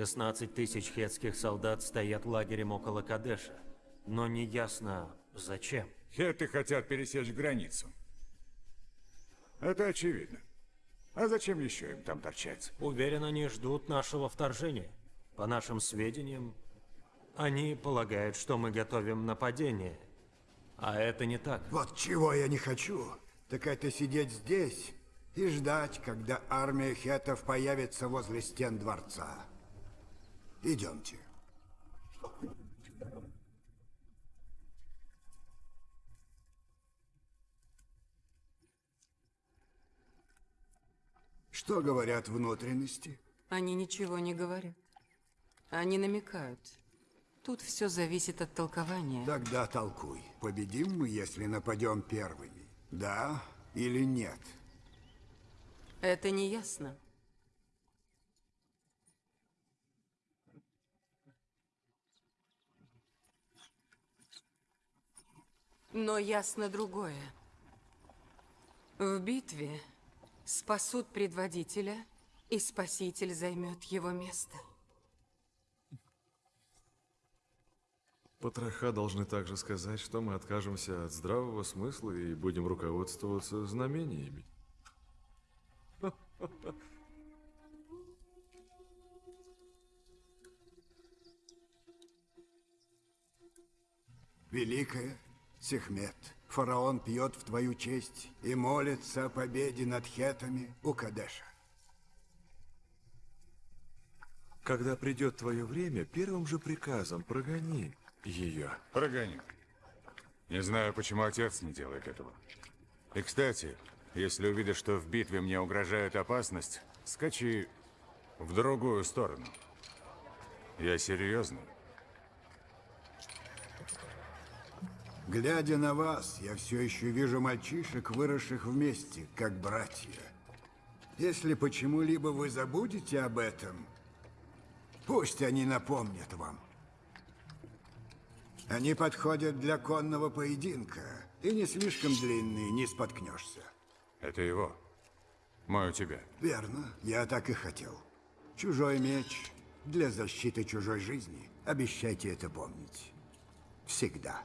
так. 16 тысяч хетских солдат стоят лагерем около Кадеша. Но не ясно, зачем. Хеты хотят пересечь границу. Это очевидно. А зачем еще им там торчать? Уверен, они ждут нашего вторжения. По нашим сведениям, они полагают, что мы готовим нападение. А это не так. Вот чего я не хочу, так это сидеть здесь и ждать, когда армия хетов появится возле стен дворца. Идемте. Что говорят внутренности? Они ничего не говорят. Они намекают. Тут все зависит от толкования. Тогда толкуй. Победим мы, если нападем первыми? Да или нет? Это не ясно. Но ясно другое. В битве спасут предводителя, и спаситель займет его место. Потроха должны также сказать, что мы откажемся от здравого смысла и будем руководствоваться знамениями. Великая Сехмет, фараон пьет в твою честь и молится о победе над хетами у Кадеша. Когда придет твое время, первым же приказом прогони ее. Прогоню. Не знаю, почему отец не делает этого. И, кстати, если увидишь, что в битве мне угрожает опасность, скачи в другую сторону. Я серьезно. Глядя на вас, я все еще вижу мальчишек, выросших вместе, как братья. Если почему-либо вы забудете об этом, пусть они напомнят вам. Они подходят для конного поединка, и не слишком длинные, не споткнешься. Это его. Мой у тебя. Верно, я так и хотел. Чужой меч для защиты чужой жизни. Обещайте это помнить. Всегда.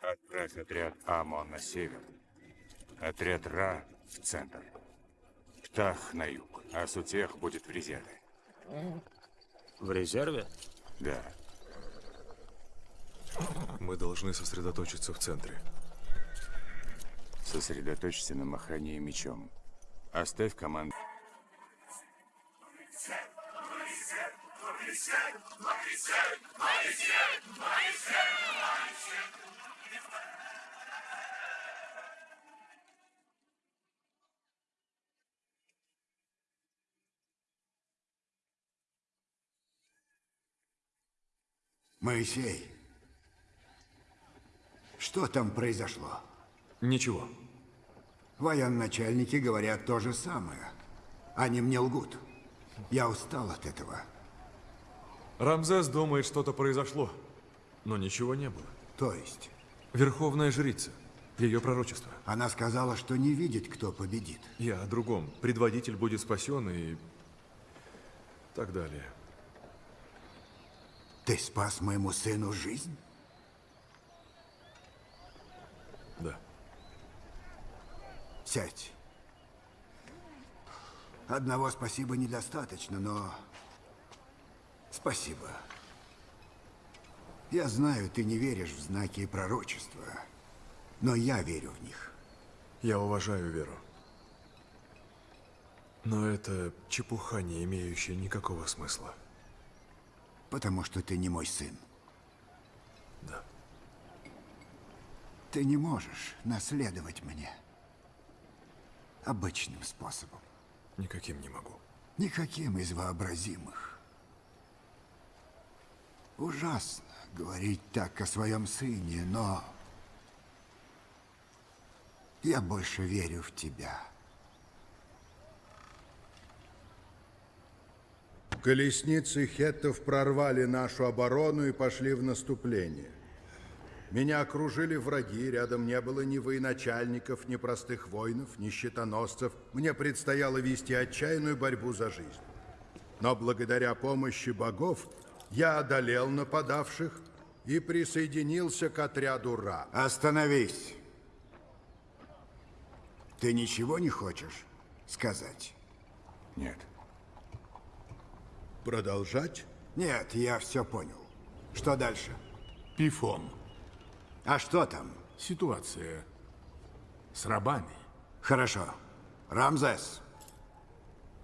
Отправь отряд Амон на север. Отряд Ра в центр. Птах на юг, а Сутех будет в резерве. В резерве? Да. Мы должны сосредоточиться в центре. Сосредоточься на махании мечом. Оставь команду. Моисей! Что там произошло? Ничего. Военачальники говорят то же самое. Они мне лгут. Я устал от этого. Рамзес думает, что-то произошло, но ничего не было. То есть, Верховная жрица. Ее пророчество. она сказала, что не видит, кто победит. Я о другом. Предводитель будет спасен и... так далее. Ты спас моему сыну жизнь? Да. Сядь. Одного спасибо недостаточно, но... Спасибо. Я знаю, ты не веришь в знаки и пророчества, но я верю в них. Я уважаю веру. Но это чепуха, не имеющая никакого смысла. Потому что ты не мой сын. Да. Ты не можешь наследовать мне. Обычным способом. Никаким не могу. Никаким из вообразимых. Ужасно говорить так о своем сыне, но... Я больше верю в тебя. Колесницы хеттов прорвали нашу оборону и пошли в наступление. Меня окружили враги, рядом не было ни военачальников, ни простых воинов, ни щитоносцев. Мне предстояло вести отчаянную борьбу за жизнь. Но благодаря помощи богов я одолел нападавших и присоединился к отряду Ра. Остановись. Ты ничего не хочешь сказать? Нет. Продолжать? Нет, я все понял. Что дальше? Пифон. А что там? Ситуация с рабами. Хорошо. Рамзес,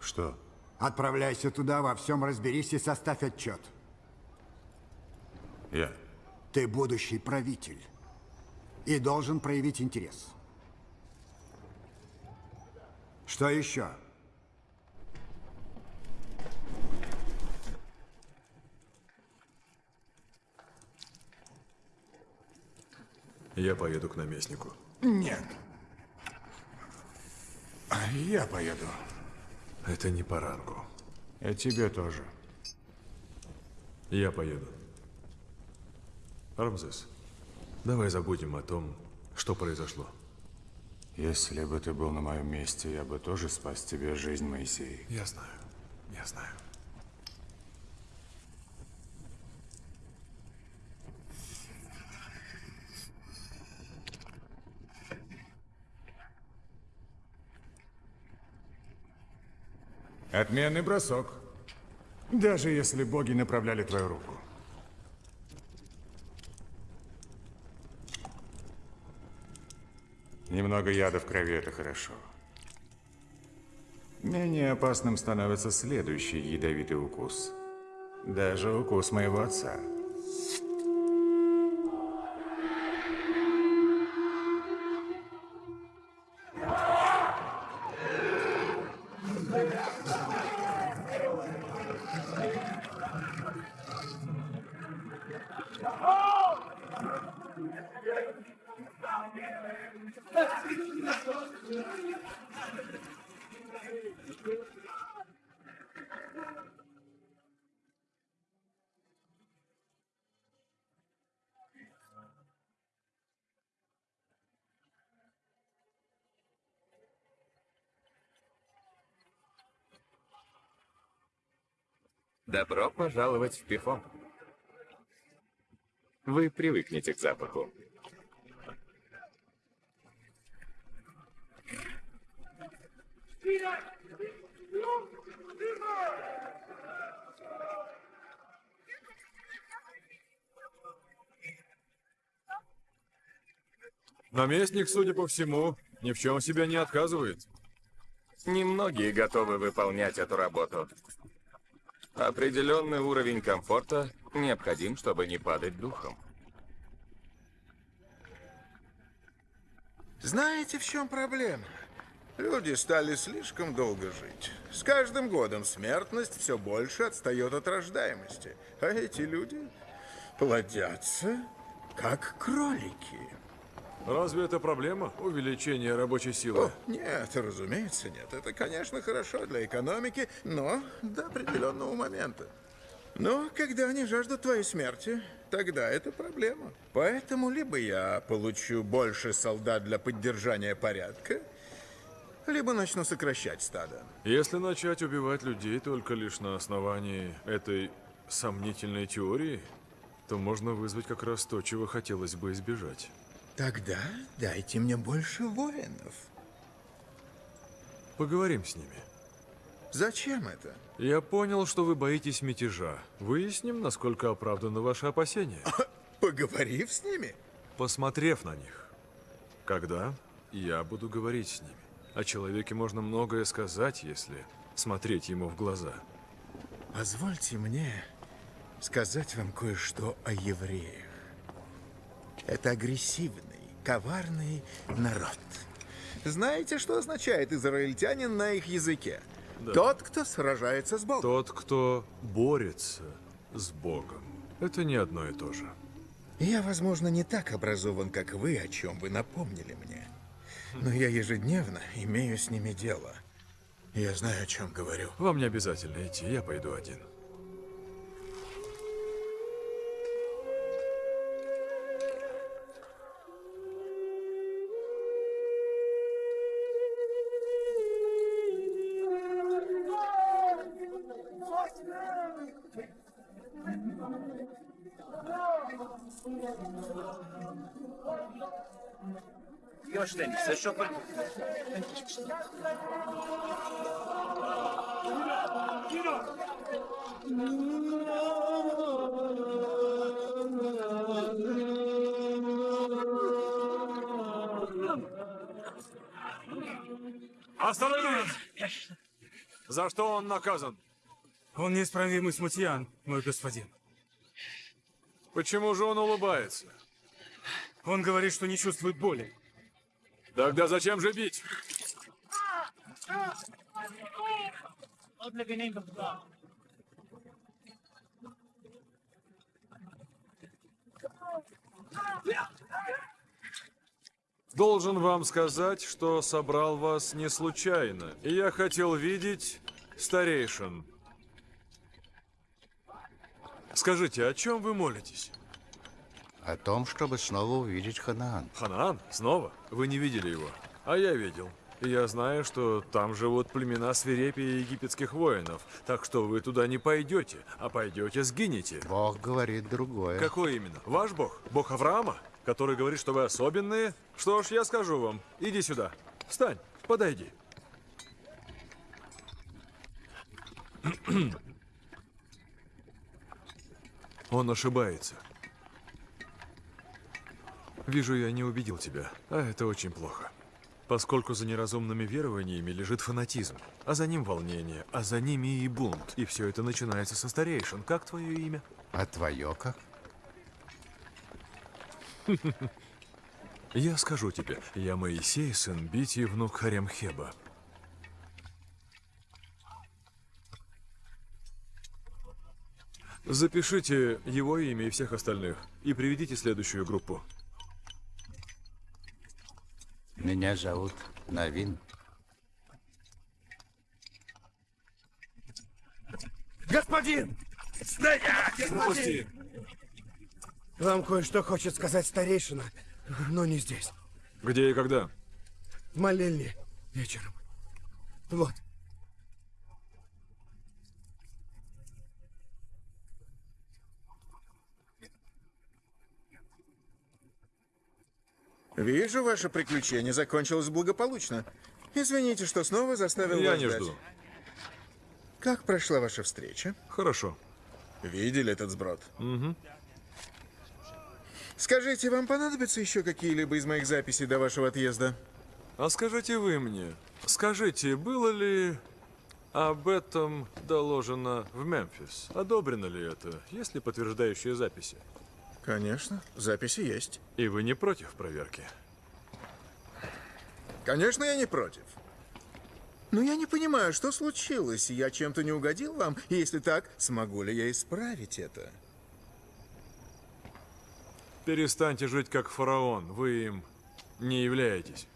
Что? отправляйся туда, во всем разберись и составь отчет. Я. Ты будущий правитель и должен проявить интерес. Что еще? Я поеду к наместнику. Нет. Я поеду. Это не по рангу. И тебе тоже. Я поеду. Рамзес, давай забудем о том, что произошло. Если бы ты был на моем месте, я бы тоже спас тебе жизнь, Моисей. Я знаю. Я знаю. Отменный бросок. Даже если боги направляли твою руку. Немного яда в крови – это хорошо. Менее опасным становится следующий ядовитый укус. Даже укус моего отца. Добро пожаловать в Пифон. Вы привыкнете к запаху. Наместник, судя по всему, ни в чем себе не отказывает. Немногие готовы выполнять эту работу. Определенный уровень комфорта необходим, чтобы не падать духом. Знаете, в чем проблема? Люди стали слишком долго жить. С каждым годом смертность все больше отстает от рождаемости. А эти люди плодятся, как кролики. Разве это проблема? Увеличение рабочей силы? О, нет, разумеется, нет. Это, конечно, хорошо для экономики, но до определенного момента. Но когда они жаждут твоей смерти, тогда это проблема. Поэтому либо я получу больше солдат для поддержания порядка, либо начну сокращать стадо. Если начать убивать людей только лишь на основании этой сомнительной теории, то можно вызвать как раз то, чего хотелось бы избежать. Тогда дайте мне больше воинов. Поговорим с ними. Зачем это? Я понял, что вы боитесь мятежа. Выясним, насколько оправданы ваши опасения, Поговорив с ними? посмотрев на них. Когда я буду говорить с ними. О человеке можно многое сказать, если смотреть ему в глаза. Позвольте мне сказать вам кое-что о евреях. Это агрессивный, коварный народ. Знаете, что означает израильтянин на их языке? Тот, кто сражается с Богом. Тот, кто борется с Богом. Это не одно и то же. Я, возможно, не так образован, как вы, о чем вы напомнили мне. Но я ежедневно имею с ними дело. Я знаю, о чем говорю. Вам не обязательно идти, я пойду один. Остановись! За что он наказан? Он неисправимый смутьян, мой господин. Почему же он улыбается? Он говорит, что не чувствует боли. Тогда зачем же бить? Должен вам сказать, что собрал вас не случайно. И я хотел видеть старейшин. Скажите, о чем вы молитесь? О том, чтобы снова увидеть Ханаан. Ханаан? Снова? Вы не видели его? А я видел. И я знаю, что там живут племена свирепия египетских воинов. Так что вы туда не пойдете, а пойдете сгинете. Бог говорит другое. Какой именно? Ваш бог? Бог Авраама? Который говорит, что вы особенные? Что ж, я скажу вам. Иди сюда. Встань, подойди. Он ошибается. Вижу, я не убедил тебя, а это очень плохо. Поскольку за неразумными верованиями лежит фанатизм, а за ним волнение, а за ними и бунт. И все это начинается со старейшин. Как твое имя? А твое как? Я скажу тебе, я Моисей, сын Бити, внук Харемхеба. Запишите его имя и всех остальных и приведите следующую группу. Меня зовут Навин. Господин! Стоять! Господин! Вам кое-что хочет сказать старейшина, но не здесь. Где и когда? В молельне вечером. Вот. Вижу, ваше приключение закончилось благополучно. Извините, что снова заставил Я вас не ждать. жду. Как прошла ваша встреча? Хорошо. Видели этот сброд? Угу. Скажите, вам понадобятся еще какие-либо из моих записей до вашего отъезда? А скажите вы мне, скажите, было ли об этом доложено в Мемфис? Одобрено ли это? Есть ли подтверждающие записи? Конечно, записи есть. И вы не против проверки? Конечно, я не против. Но я не понимаю, что случилось. Я чем-то не угодил вам? Если так, смогу ли я исправить это? Перестаньте жить как фараон. Вы им не являетесь.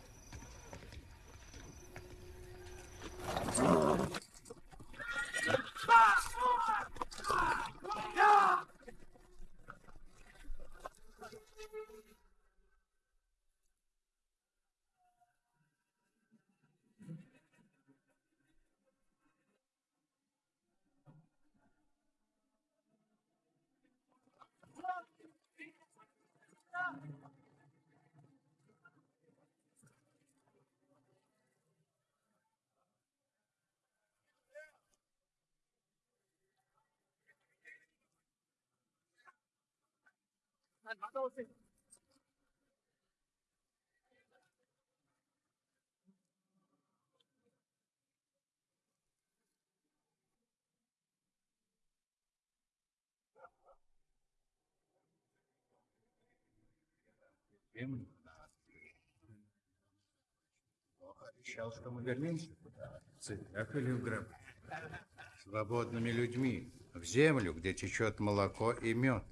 Обещал, что мы вернемся туда. В цепях или в гробу? Свободными людьми. В землю, где течет молоко и мед.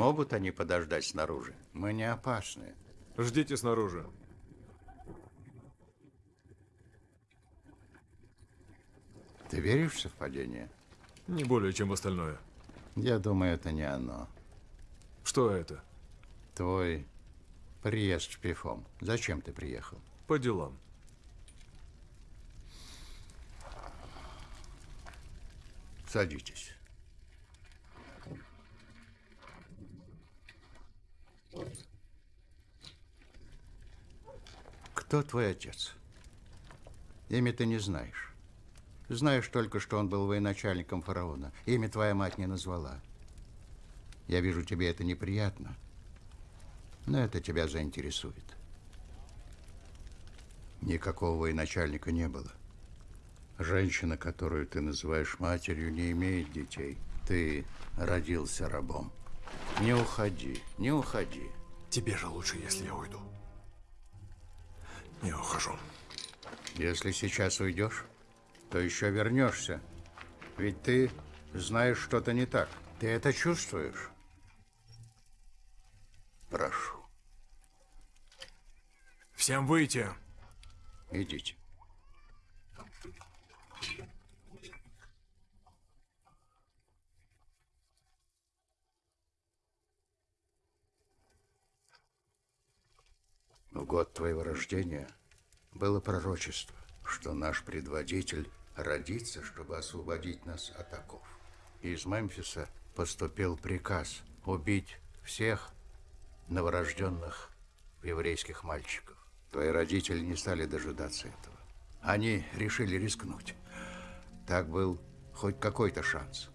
Могут они подождать снаружи? Мы не опасны. Ждите снаружи. Ты веришь в совпадение? Не более, чем в остальное. Я думаю, это не оно. Что это? Твой приезд в Пифом. Зачем ты приехал? По делам. Садитесь. Кто твой отец? Имя ты не знаешь. Знаешь только, что он был военачальником фараона. Имя твоя мать не назвала. Я вижу, тебе это неприятно. Но это тебя заинтересует. Никакого военачальника не было. Женщина, которую ты называешь матерью, не имеет детей. Ты родился рабом. Не уходи, не уходи. Тебе же лучше, если я уйду. Я ухожу. Если сейчас уйдешь, то еще вернешься. Ведь ты знаешь что-то не так. Ты это чувствуешь? Прошу. Всем выйти. Идите. В год твоего рождения было пророчество, что наш предводитель родится, чтобы освободить нас от оков. Из Мемфиса поступил приказ убить всех новорожденных еврейских мальчиков. Твои родители не стали дожидаться этого. Они решили рискнуть. Так был хоть какой-то шанс.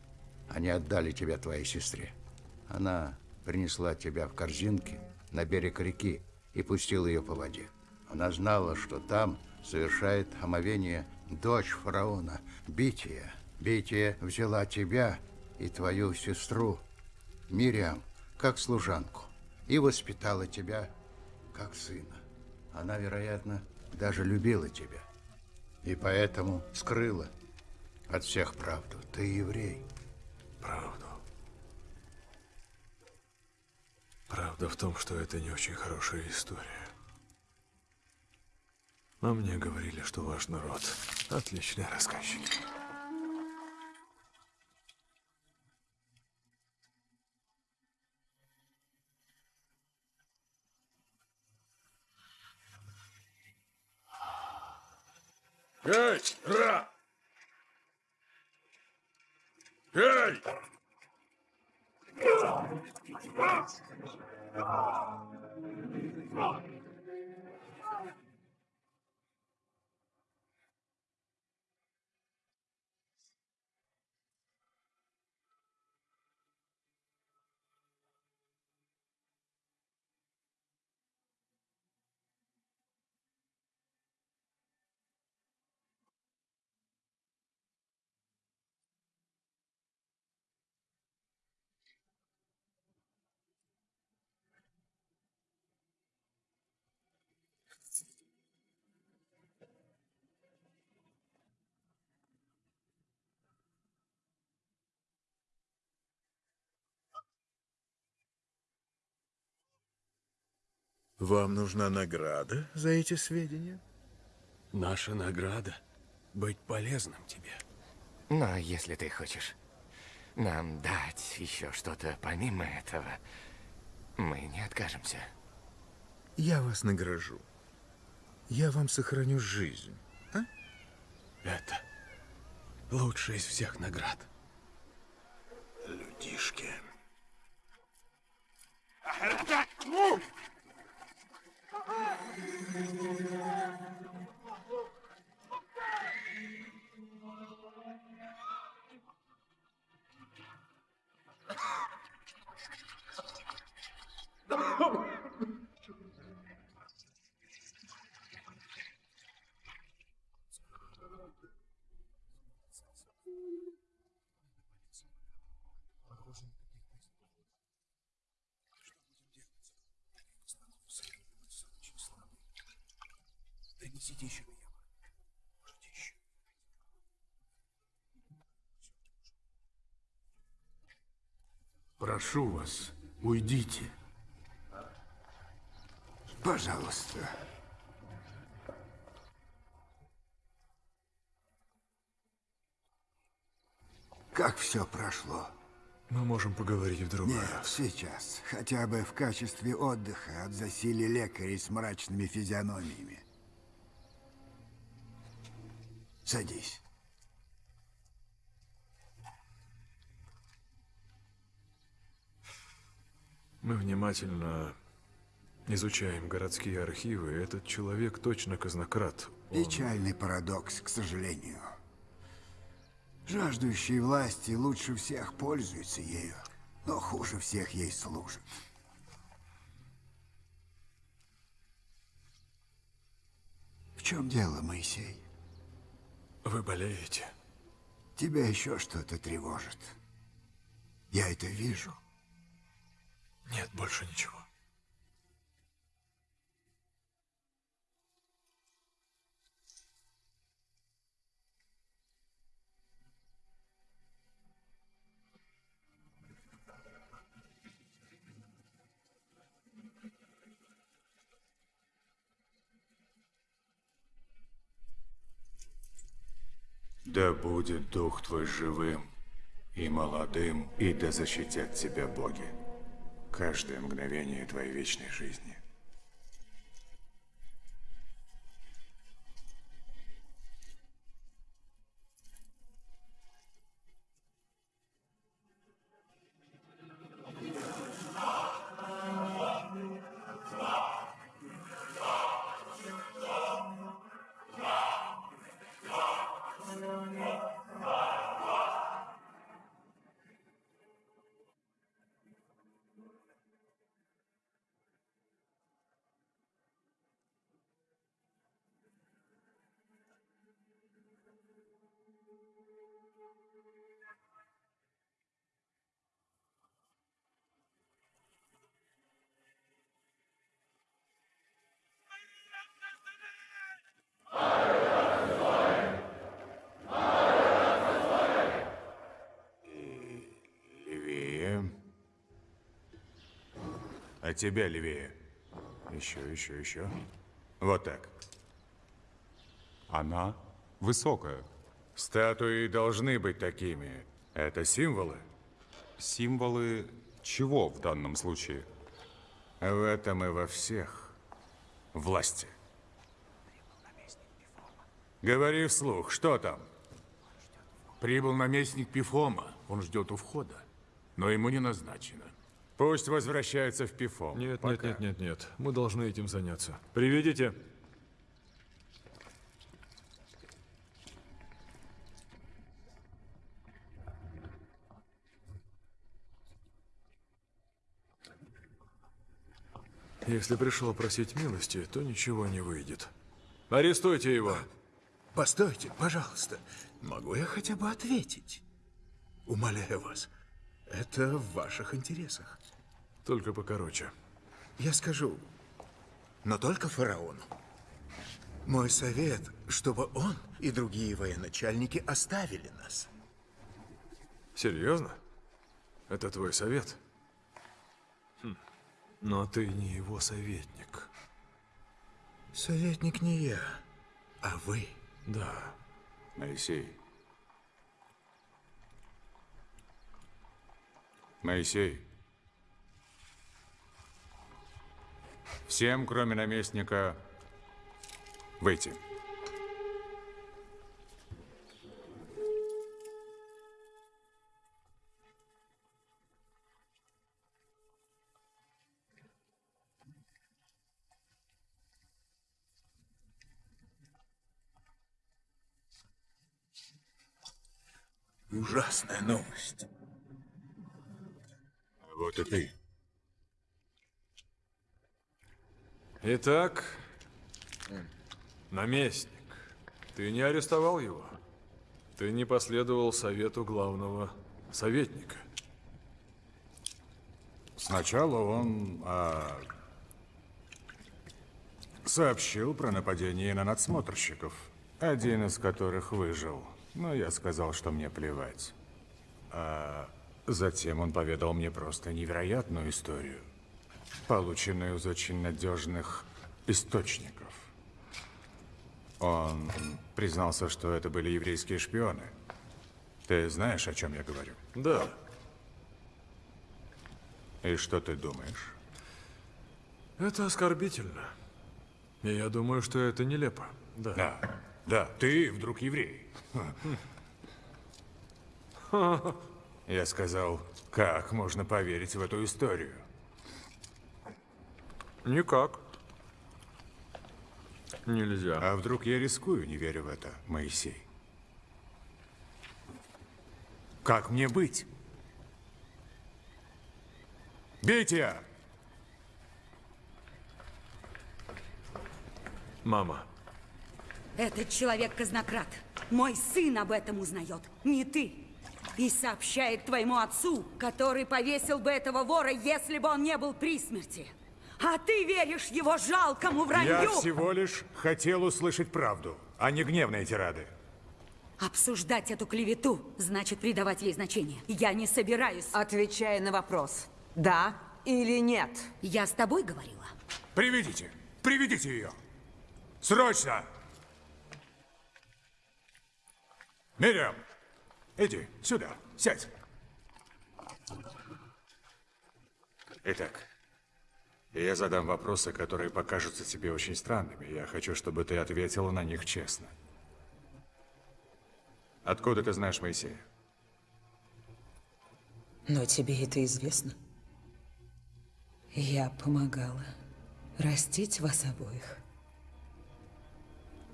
Они отдали тебя твоей сестре. Она принесла тебя в корзинке на берег реки и пустила ее по воде. Она знала, что там совершает омовение дочь фараона, Бития. Бития взяла тебя и твою сестру, Мириам, как служанку, и воспитала тебя как сына. Она, вероятно, даже любила тебя. И поэтому скрыла от всех правду. Ты еврей. Правду. Правда в том, что это не очень хорошая история. Но мне говорили, что ваш народ отличный рассказчик. Эй, Ра! Эй! Right. Вам нужна награда за эти сведения? Наша награда — быть полезным тебе. Но если ты хочешь нам дать еще что-то помимо этого, мы не откажемся. Я вас награжу. Я вам сохраню жизнь. Это лучшая из всех наград. Людишки. Oh! Прошу вас, уйдите. Пожалуйста. Как все прошло? Мы можем поговорить в другой Нет, раз. сейчас. Хотя бы в качестве отдыха от засилия лекарей с мрачными физиономиями. Садись. Мы внимательно изучаем городские архивы. Этот человек точно казнократ. Он- Печальный парадокс, к сожалению. Жаждущие власти лучше всех пользуются ею, но хуже всех ей служат. В чем дело, Моисей? Вы болеете? Тебя еще что-то тревожит. Я это вижу. Нет, больше ничего. Да будет дух твой живым и молодым, и да защитят тебя боги. Каждое мгновение твоей вечной жизни. Тебя левее. Еще, еще, еще. Вот так. Она высокая. Статуи должны быть такими. Это символы. Символы чего в данном случае? В этом и во всех. Власти. Говори вслух, что там? Прибыл наместник Пифома. Он ждет у входа. Но ему не назначено. Пусть возвращается в Пифом. Нет, Пока. нет, нет, нет, нет. Мы должны этим заняться. Приведите. Если пришел просить милости, то ничего не выйдет. Арестуйте его. Постойте, пожалуйста. Могу я хотя бы ответить? Умоляю вас. Это в ваших интересах. Только покороче. Я скажу, но только фараону. Мой совет, чтобы он и другие военачальники оставили нас. Серьезно? Это твой совет? Хм. Но ты не его советник. Советник не я, а вы. Да. Моисей. Моисей. Всем, кроме наместника, выйти. Ужасная новость. Вот и ты. Итак, наместник, ты не арестовал его? Ты не последовал совету главного советника? Сначала он а, сообщил про нападение на надсмотрщиков, один из которых выжил. Но я сказал, что мне плевать. А затем он поведал мне просто невероятную историю, полученную из очень надежных источников. Он признался, что это были еврейские шпионы. Ты знаешь, о чем я говорю? Да. И что ты думаешь? Это оскорбительно. И я думаю, что это нелепо. Да. Да, да, ты вдруг еврей. Я сказал, как можно поверить в эту историю? Никак. Нельзя. А вдруг я рискую, не верю в это, Моисей? Как мне быть? Бейте! Мама. Этот человек казнократ. Мой сын об этом узнает, не ты. И сообщает твоему отцу, который повесил бы этого вора, если бы он не был при смерти. А ты веришь его жалкому вранью? Я всего лишь хотел услышать правду, а не гневные тирады. Обсуждать эту клевету значит придавать ей значение. Я не собираюсь. Отвечай на вопрос. Да или нет? Я с тобой говорила. Приведите, приведите ее. Срочно! Мириам, иди сюда, сядь. Итак, я задам вопросы, которые покажутся тебе очень странными. Я хочу, чтобы ты ответила на них честно. Откуда ты знаешь Моисея? Но тебе это известно. Я помогала растить вас обоих.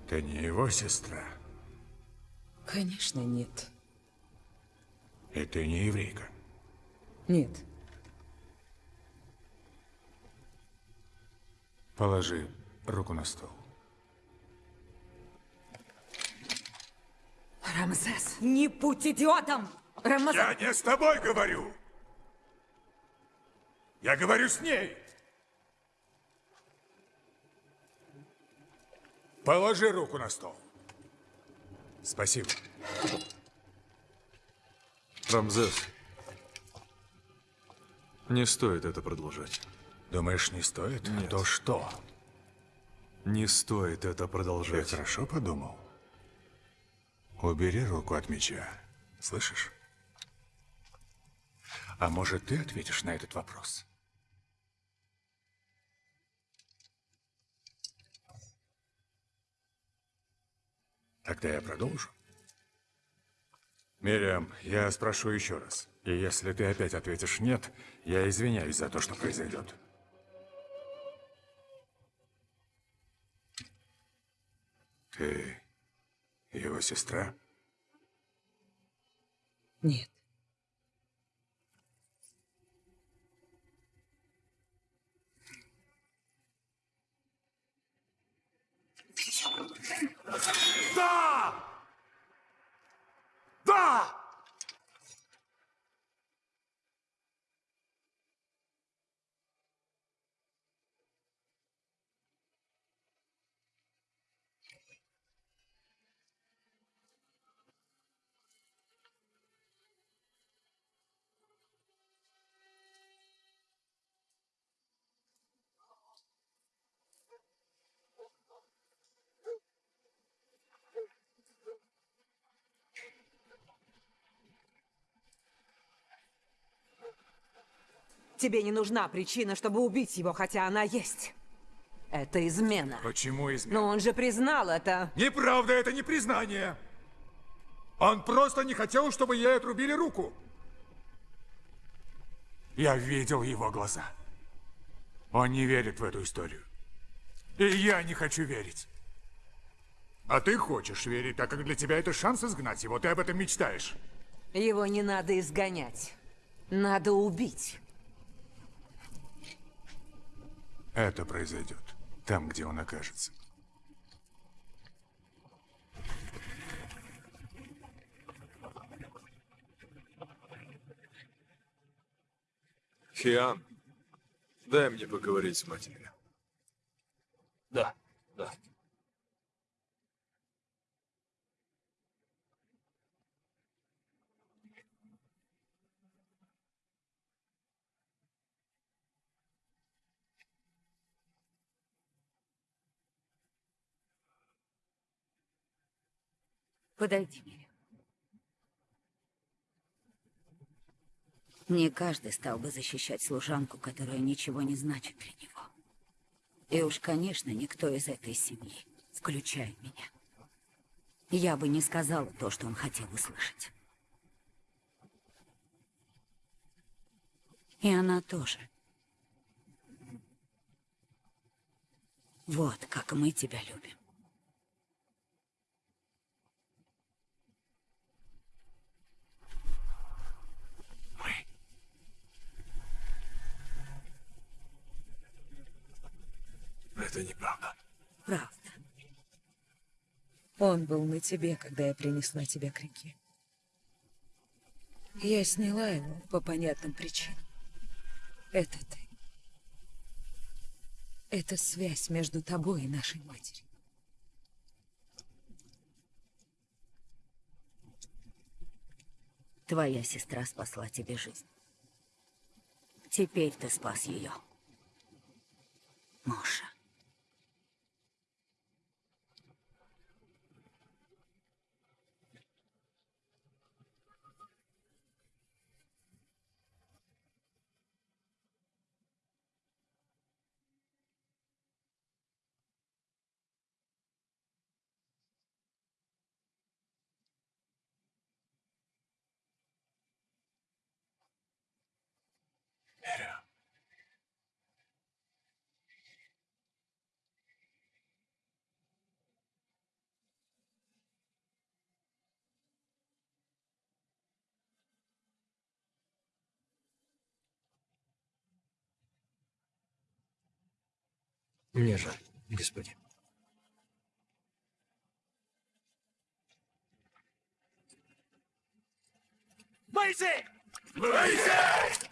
Ты не его сестра, Конечно, нет. и ты не еврейка. Нет. Положи руку на стол. Рамзес, не будь идиотом! Рамзес! Я не с тобой говорю! Я говорю с ней! Положи руку на стол. Спасибо. Рамзес. Не стоит это продолжать. Думаешь, не стоит? Нет. То что? Не стоит это Я продолжать. хорошо подумал. Убери руку от меча. Слышишь? А может, ты ответишь на этот вопрос? Тогда я продолжу. Мириам, я спрошу еще раз. И если ты опять ответишь «нет», я извиняюсь за то, что произойдет. Ты его сестра? Нет. Да! Да! Тебе не нужна причина, чтобы убить его, хотя она есть. Это измена. Почему измена? Но он же признал это. Неправда, это не признание. Он просто не хотел, чтобы ей отрубили руку. Я видел его глаза. Он не верит в эту историю. И я не хочу верить. А ты хочешь верить, так как для тебя это шанс изгнать его. Ты об этом мечтаешь. Его не надо изгонять. Надо убить. Это произойдет там, где он окажется. Хиан, дай мне поговорить с матерью. Да, да. Подойди, Мири. Не каждый стал бы защищать служанку, которая ничего не значит для него. И уж, конечно, никто из этой семьи, включая меня. Я бы не сказала то, что он хотел услышать. И она тоже. Вот как мы тебя любим. Это неправда. Правда. Он был на тебе, когда я принесла тебя к реке. Я сняла его по понятным причинам. Это ты. Это связь между тобой и нашей матерью. Твоя сестра спасла тебе жизнь. Теперь ты спас ее. Моша. Мне жаль, господин. Моисей! Моисей!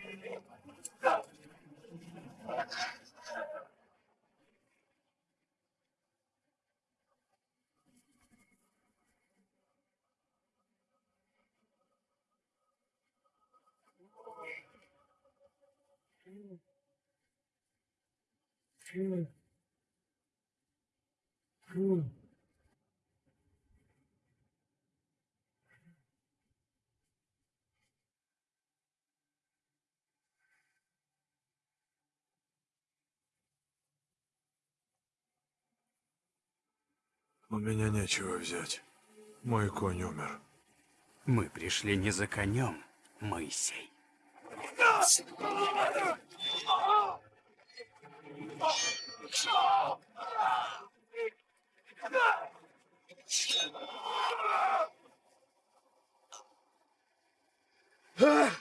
У меня нечего взять. Мой конь умер. Мы пришли не за конем, Моисей. Ugh!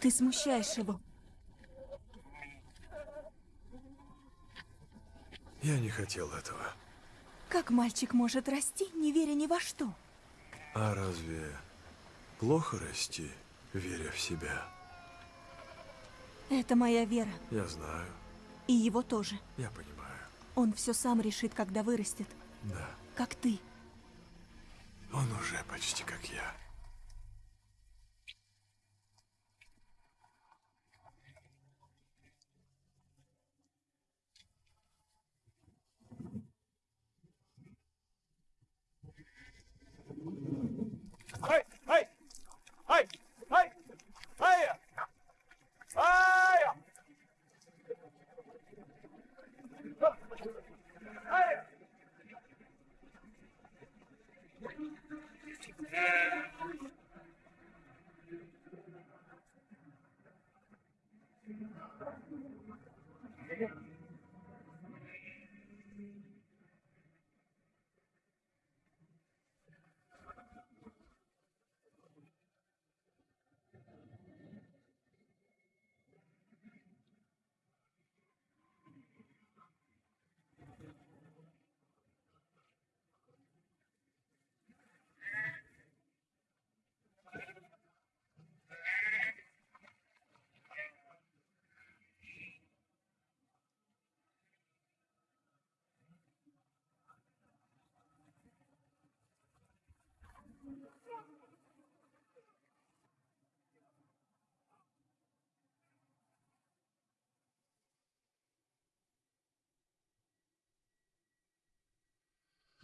Ты смущаешь его. Я не хотел этого. Как мальчик может расти, не веря ни во что? А разве плохо расти, веря в себя? Это моя вера. Я знаю, И его тоже. я понимаю. Он все сам решит, когда вырастет. Да, Как ты. он уже почти как я. Amen.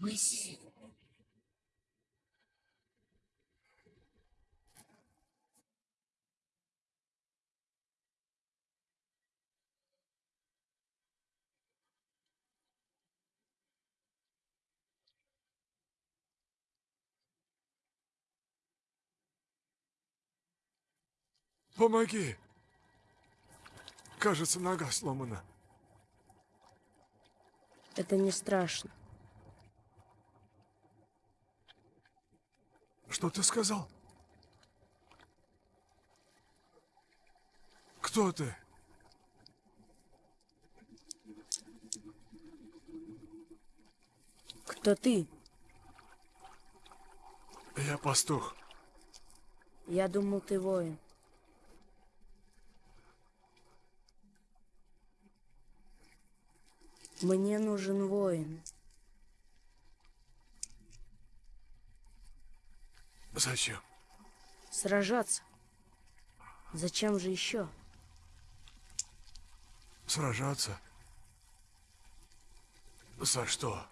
Мысли. Помоги! Кажется, нога сломана. Это не страшно. Что ты сказал? Кто ты? Кто ты? Я пастух. Я думал, ты воин. Мне нужен воин. Зачем? Сражаться. Зачем же еще? Сражаться? За что?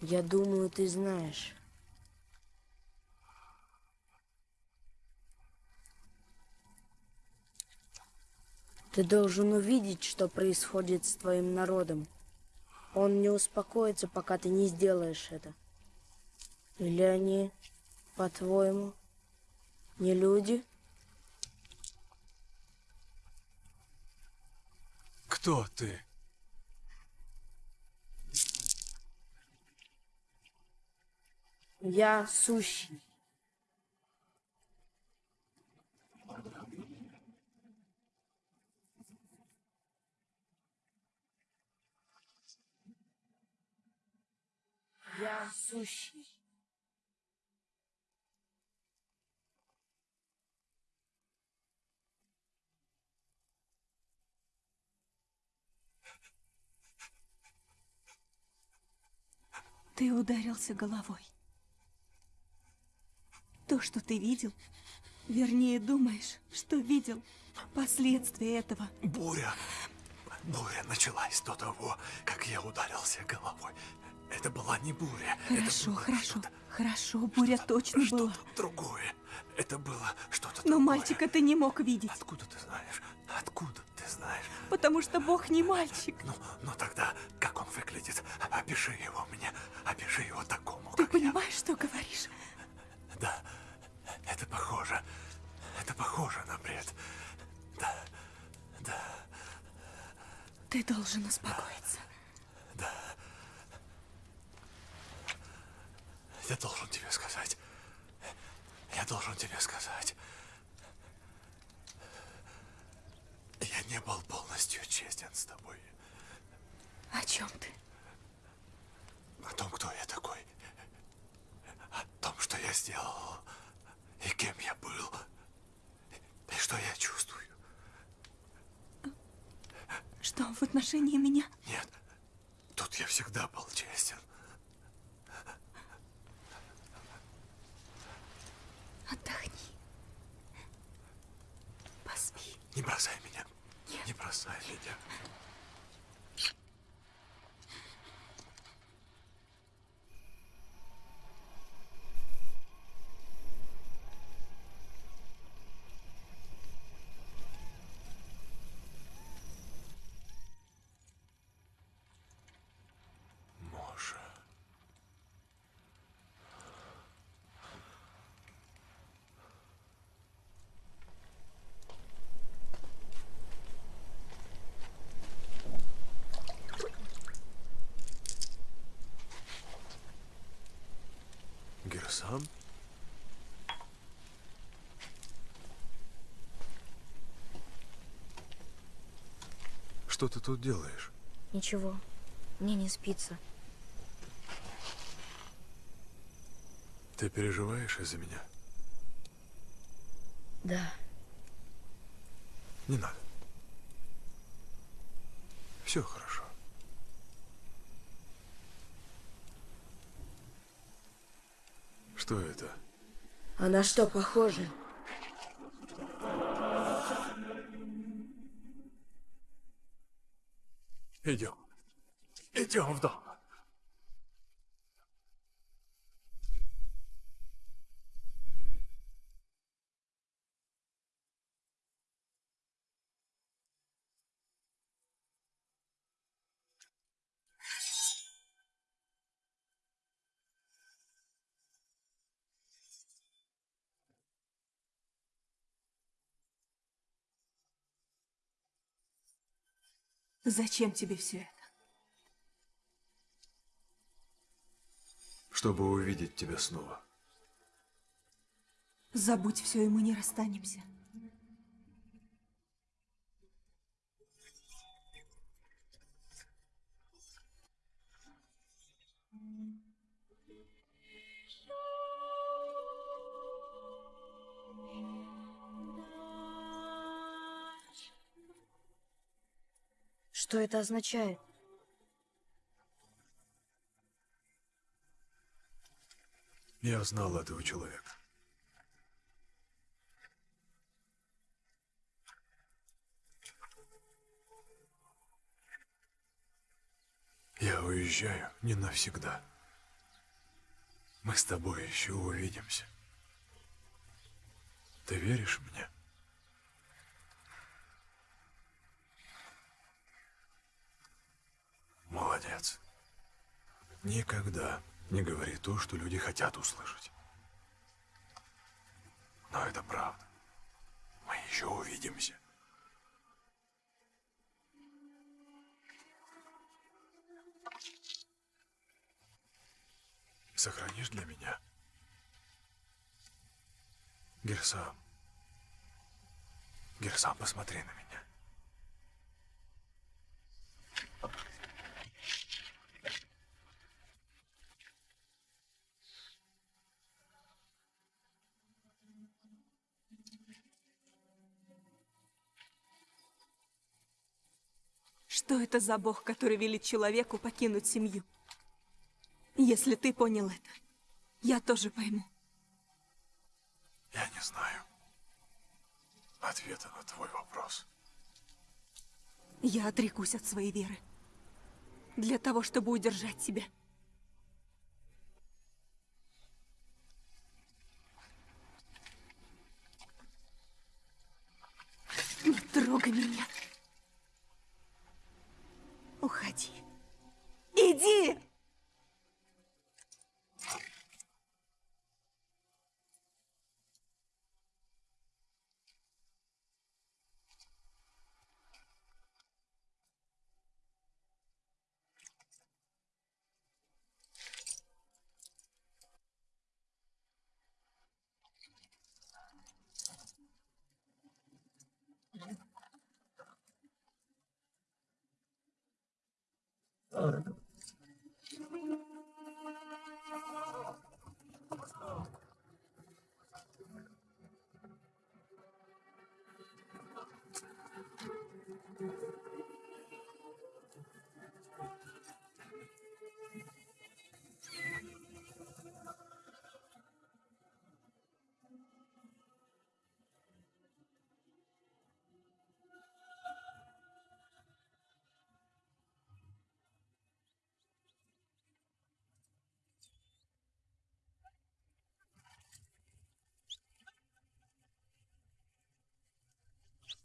Я думаю, ты знаешь. Ты должен увидеть, что происходит с твоим народом. Он не успокоится, пока ты не сделаешь это. Или они, по-твоему, не люди? Кто ты? Я сущий. Я сущий. Ты ударился головой. То, что ты видел, вернее, думаешь, что видел, последствия этого. Буря. Буря началась до того, как я ударился головой. Это была не буря. Хорошо, хорошо, хорошо, буря точно была. Другое. Это было что-то Но мальчика ты не мог видеть. Откуда ты знаешь? Откуда знаешь? Потому что Бог не мальчик. Ну, ну тогда, как он выглядит? Опиши его мне. Опиши его такому, Ты понимаешь, что говоришь? Да, это похоже. Это похоже на бред. Да, да, Ты должен успокоиться. да. Я должен тебе сказать. Я должен тебе сказать. Я не был полностью честен с тобой. О чем ты? О том, кто я такой. О том, что я сделал. И кем я был. И что я чувствую. Что в отношении меня? Нет, тут я всегда был честен. Отдохни. Поспи. Не бросай меня. Не бросай меня. Моша. Герсам? Что ты тут делаешь? Ничего, мне не спится. Ты переживаешь из-за меня? Да, Не надо. Все хорошо. Что это? а на что похоже? Идем. Идем в дом. Зачем тебе все это? Чтобы увидеть тебя снова. Забудь все, и мы не расстанемся. Что это означает? Я знал этого человека. Я уезжаю не навсегда. Мы с тобой еще увидимся. Ты веришь мне? Молодец. Никогда не говори то, что люди хотят услышать. Но это правда. Мы еще увидимся. Сохранишь для меня? Герсам. Герсам, посмотри на меня. Что это за бог, который велит человеку покинуть семью? Если ты понял это, я тоже пойму. Я не знаю ответа на твой вопрос. Я отрекусь от своей веры. Для того, чтобы удержать тебя. Не трогай меня. Уходи. Иди!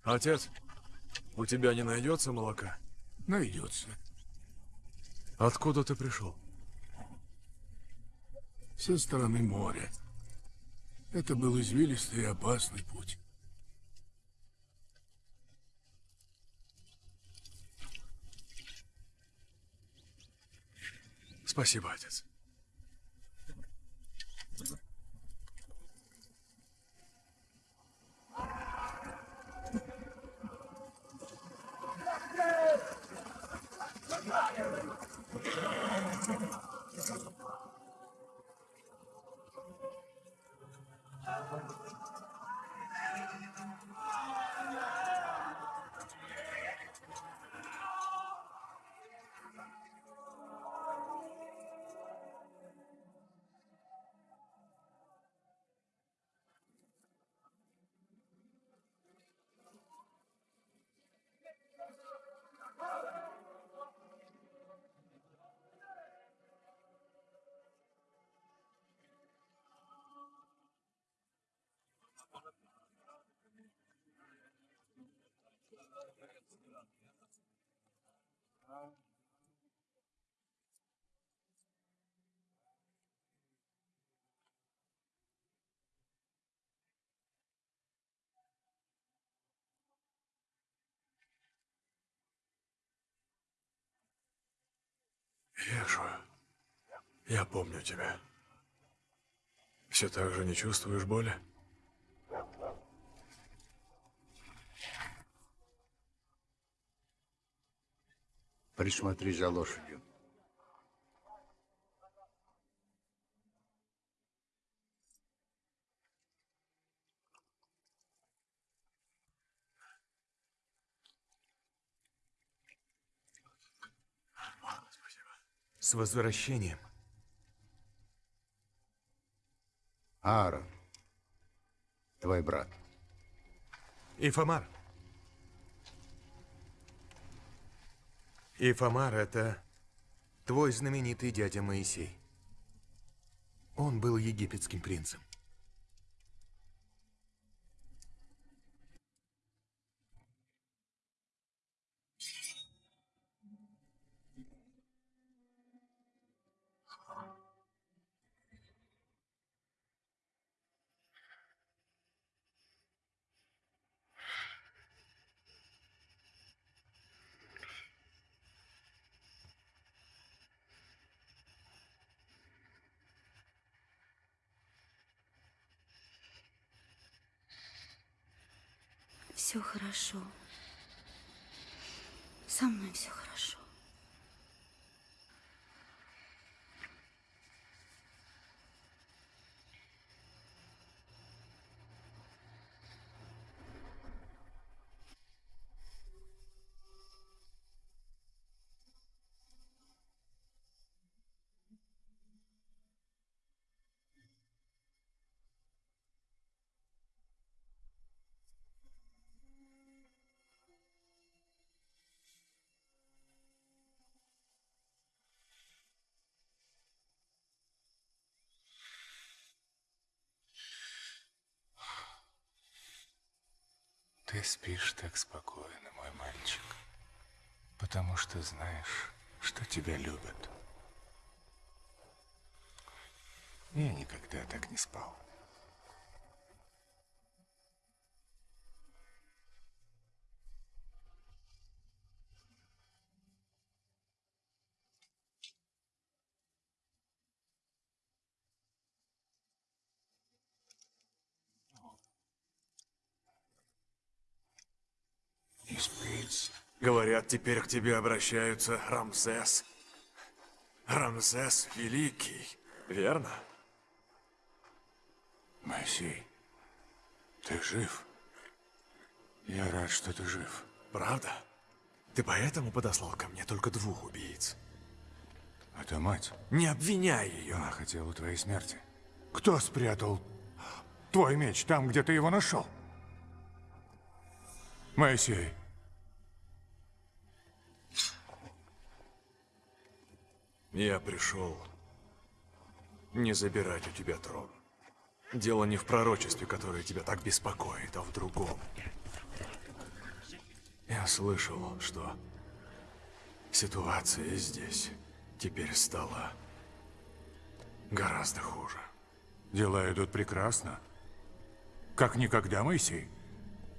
Отец, у тебя не найдется молока? Найдется. Откуда ты пришел? Со стороны моря. Это был извилистый и опасный путь. Спасибо, отец. Вижу. Я помню тебя. Все так же не чувствуешь боли? Присмотри за лошадью. С возвращением. Аарон, твой брат. Ифамар. Ифамар — это твой знаменитый дядя Моисей. Он был египетским принцем. Все хорошо. Со мной все хорошо. Ты спишь так спокойно, мой мальчик, потому что знаешь, что тебя любят. Я никогда так не спал. Не спится. Говорят, теперь к тебе обращаются Рамсес. Рамсес Великий, верно? Моисей, ты жив? Я рад, что ты жив. Правда? Ты поэтому подослал ко мне только двух убийц? Это мать. Не обвиняй ее. Она хотела твоей смерти. Кто спрятал твой меч там, где ты его нашел? Моисей. Я пришел не забирать у тебя трон. Дело не в пророчестве, которое тебя так беспокоит, а в другом. Я слышал, что ситуация здесь теперь стала гораздо хуже. Дела идут прекрасно. Как никогда, Моисей.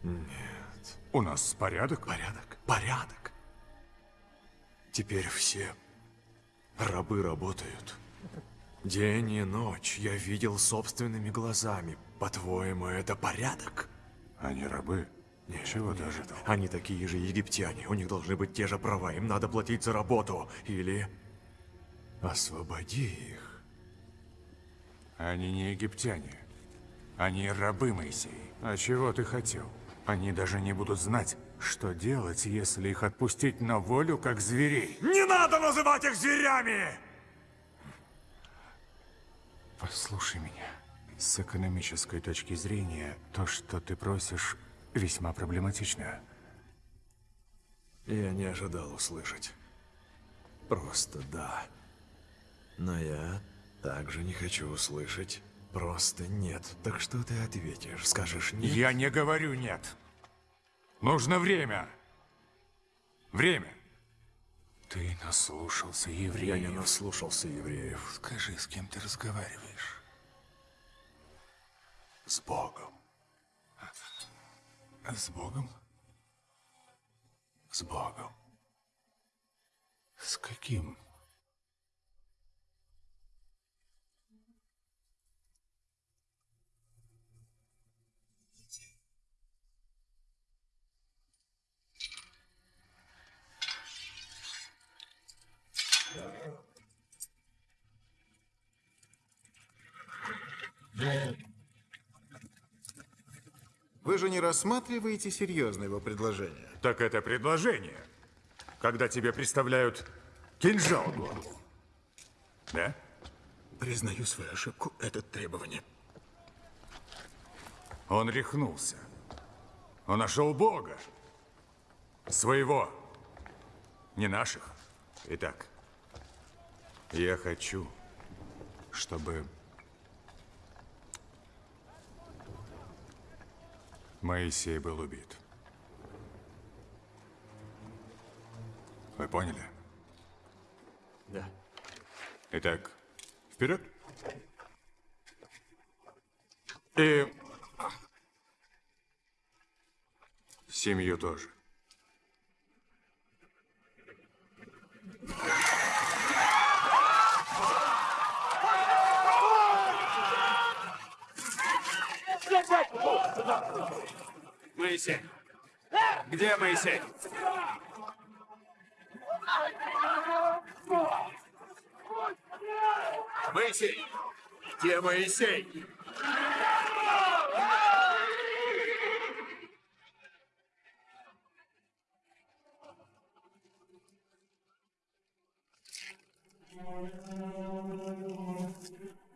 Нет. У нас порядок? Порядок? Порядок. Теперь все рабы работают. День и ночь я видел собственными глазами. По-твоему, это порядок? Они рабы? Ничего ожидал. Они такие же египтяне. У них должны быть те же права. Им надо платить за работу. Или освободи их. Они не египтяне. Они рабы, Моисей. А чего ты хотел? Они даже не будут знать, что делать, если их отпустить на волю, как зверей. Не надо называть их зверями! Послушай меня. С экономической точки зрения, то, что ты просишь, весьма проблематично. Я не ожидал услышать. Просто да. Но я также не хочу услышать просто нет. Так что ты ответишь? Скажешь нет? Я не говорю нет. Нужно время. Время. Ты наслушался евреев. Я не наслушался евреев. Скажи, с кем ты разговариваешь? С Богом. С Богом? С Богом. С каким Вы же не рассматриваете серьезно его предложение. Так это предложение, когда тебе представляют кинжал голову. Да? Признаю свою ошибку, это требование. Он рехнулся. Он нашел Бога. Своего. Не наших. Итак, я хочу, чтобы Моисей был убит. Вы поняли? Да. Итак, вперед. И семью тоже. Моисей. Где Моисей? Моисей! Где Моисей?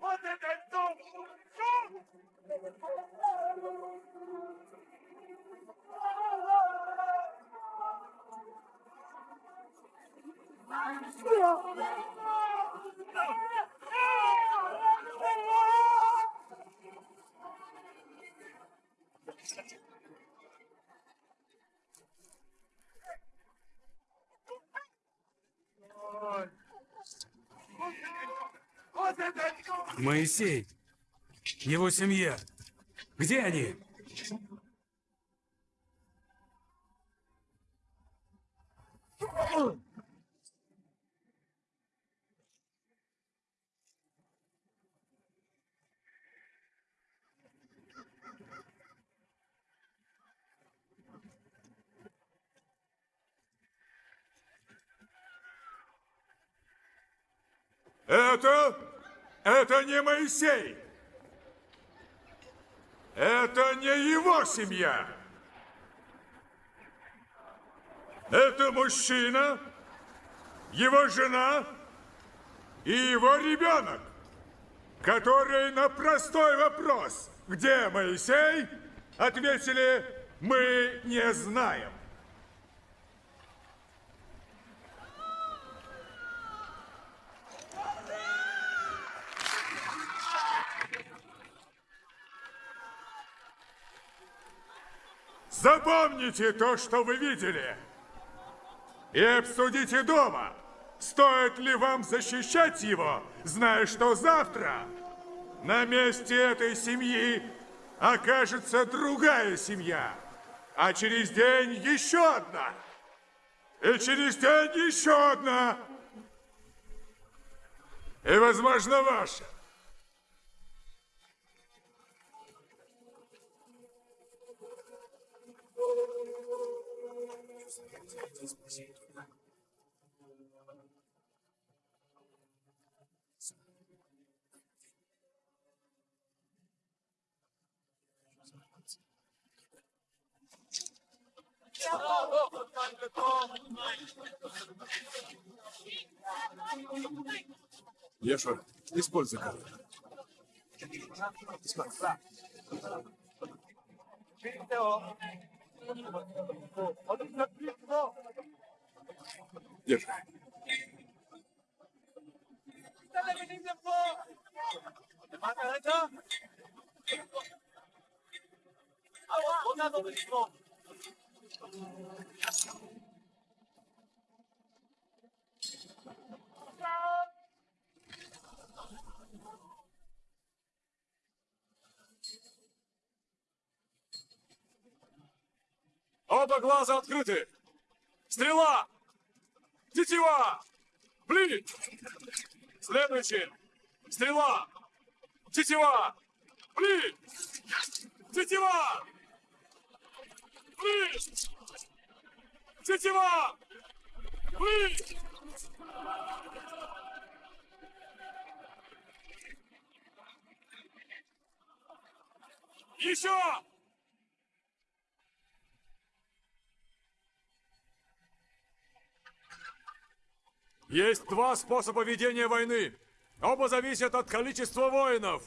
Вот это дом! Вот это дом! Моисей! Его семья! Где они? Это... Это не Моисей. Это не его семья. Это мужчина, его жена и его ребенок, которые на простой вопрос, где Моисей, ответили, мы не знаем. Запомните то, что вы видели. И обсудите дома, стоит ли вам защищать его, зная, что завтра на месте этой семьи окажется другая семья, а через день еще одна, и через день еще одна, и, возможно, ваша. Еша, используй карту. 我我的车再来马上来车啊我都没 Оба глаза открыты! Стрела! Тетива! Блин! Следующий! Стрела! Тетива! Блин! Тетива! Блин! Тетива! Блин! Еще! Есть два способа ведения войны. Оба зависят от количества воинов.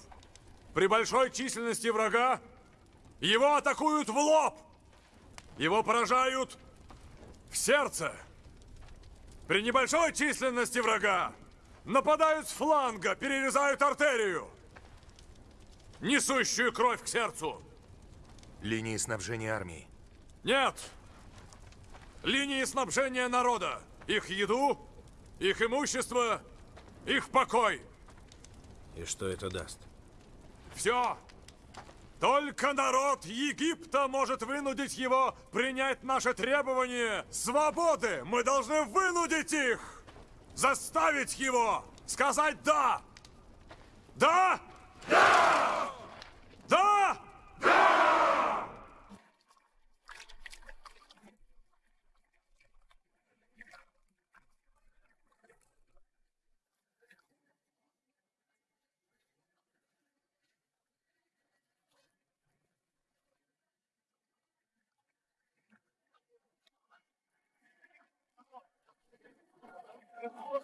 При большой численности врага его атакуют в лоб. Его поражают в сердце. При небольшой численности врага нападают с фланга, перерезают артерию, несущую кровь к сердцу. Линии снабжения армии. Нет! Линии снабжения народа. Их еду, их имущество, их покой. И что это даст? Все. Только народ Египта может вынудить его принять наше требование свободы. Мы должны вынудить их. Заставить его сказать «да». Да? Да! Да! Да!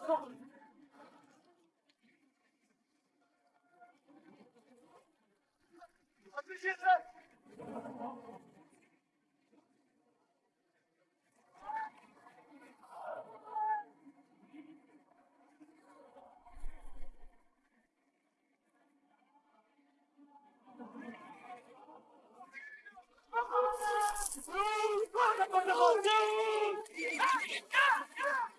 forme. Oh, God, I'm!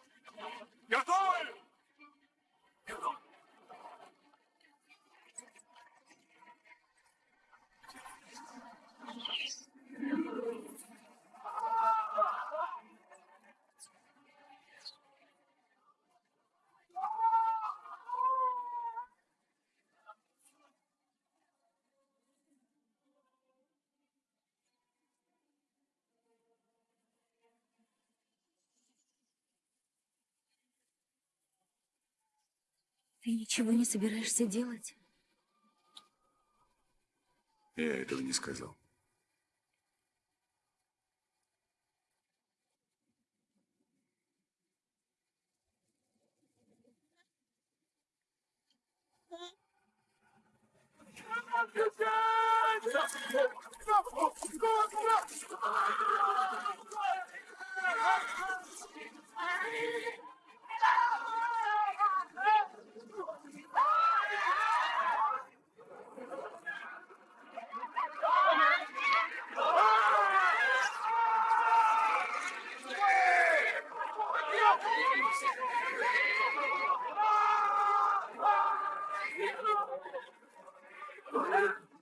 мной! Готовы! Ты ничего не собираешься делать? Я этого не сказал.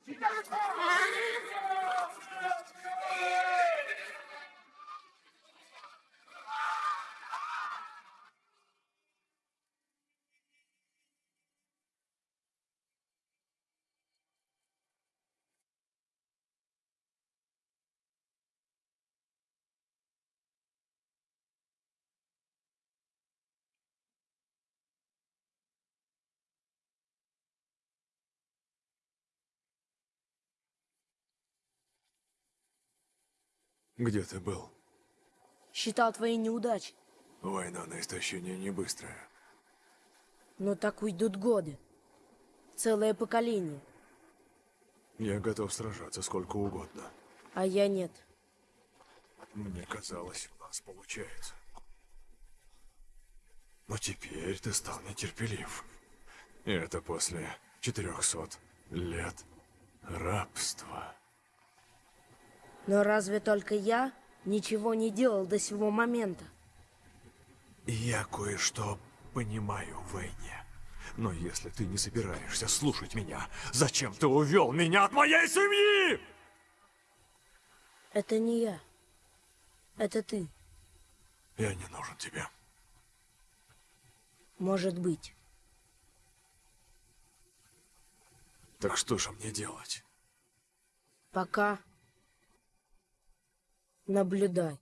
진짜 Где ты был? Считал твои неудачи. Война на истощение не быстрая. Но так уйдут годы. Целое поколение. Я готов сражаться сколько угодно. А я нет. Мне казалось, у нас получается. Но теперь ты стал нетерпелив. И это после 400 лет рабства. Но разве только я ничего не делал до сего момента? Я кое-что понимаю в войне. Но если ты не собираешься слушать меня, зачем ты увел меня от моей семьи? Это не я. Это ты. Я не нужен тебе. Может быть. Так что же мне делать? Пока наблюдай.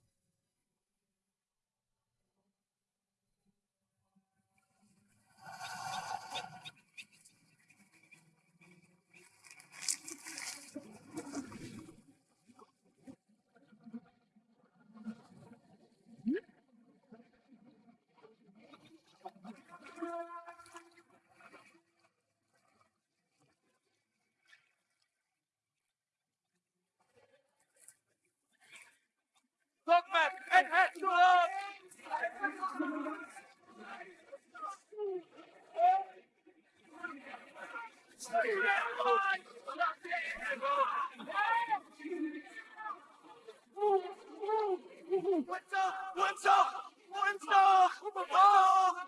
Dogman, head, head, to! What's up? What's up? What's up?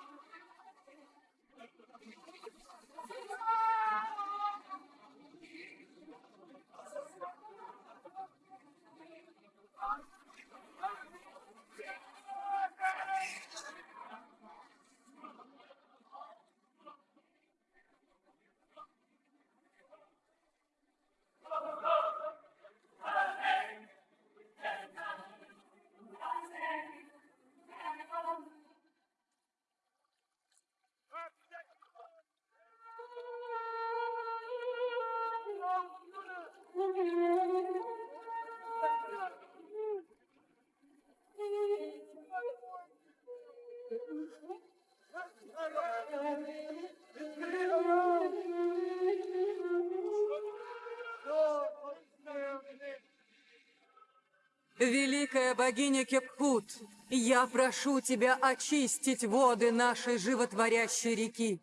Великая богиня Кепхут, я прошу тебя очистить воды нашей животворящей реки.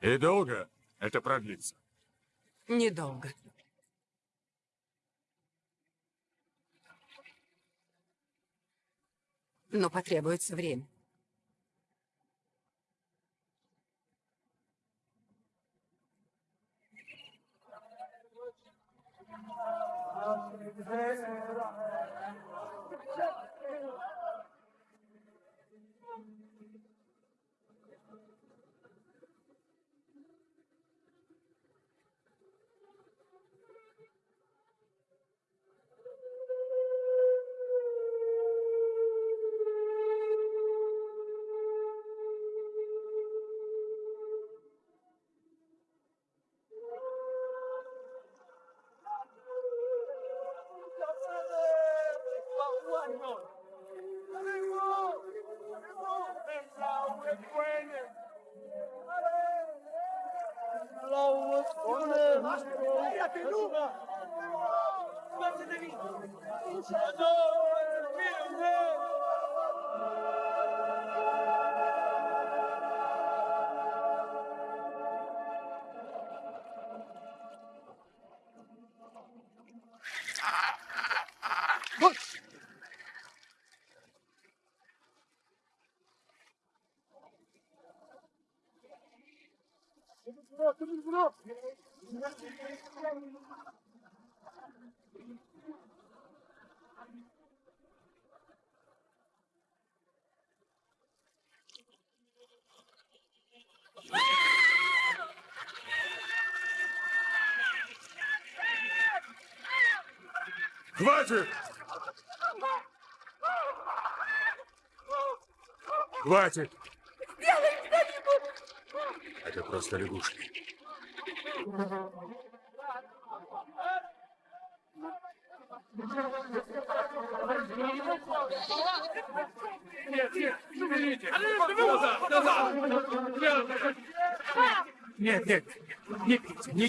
И долго это продлится? Недолго. Но потребуется время. Хватит! Хватит! Это просто лягушки. Нет, нет, уберите! Назад, назад! Нет, нет, не пейте, не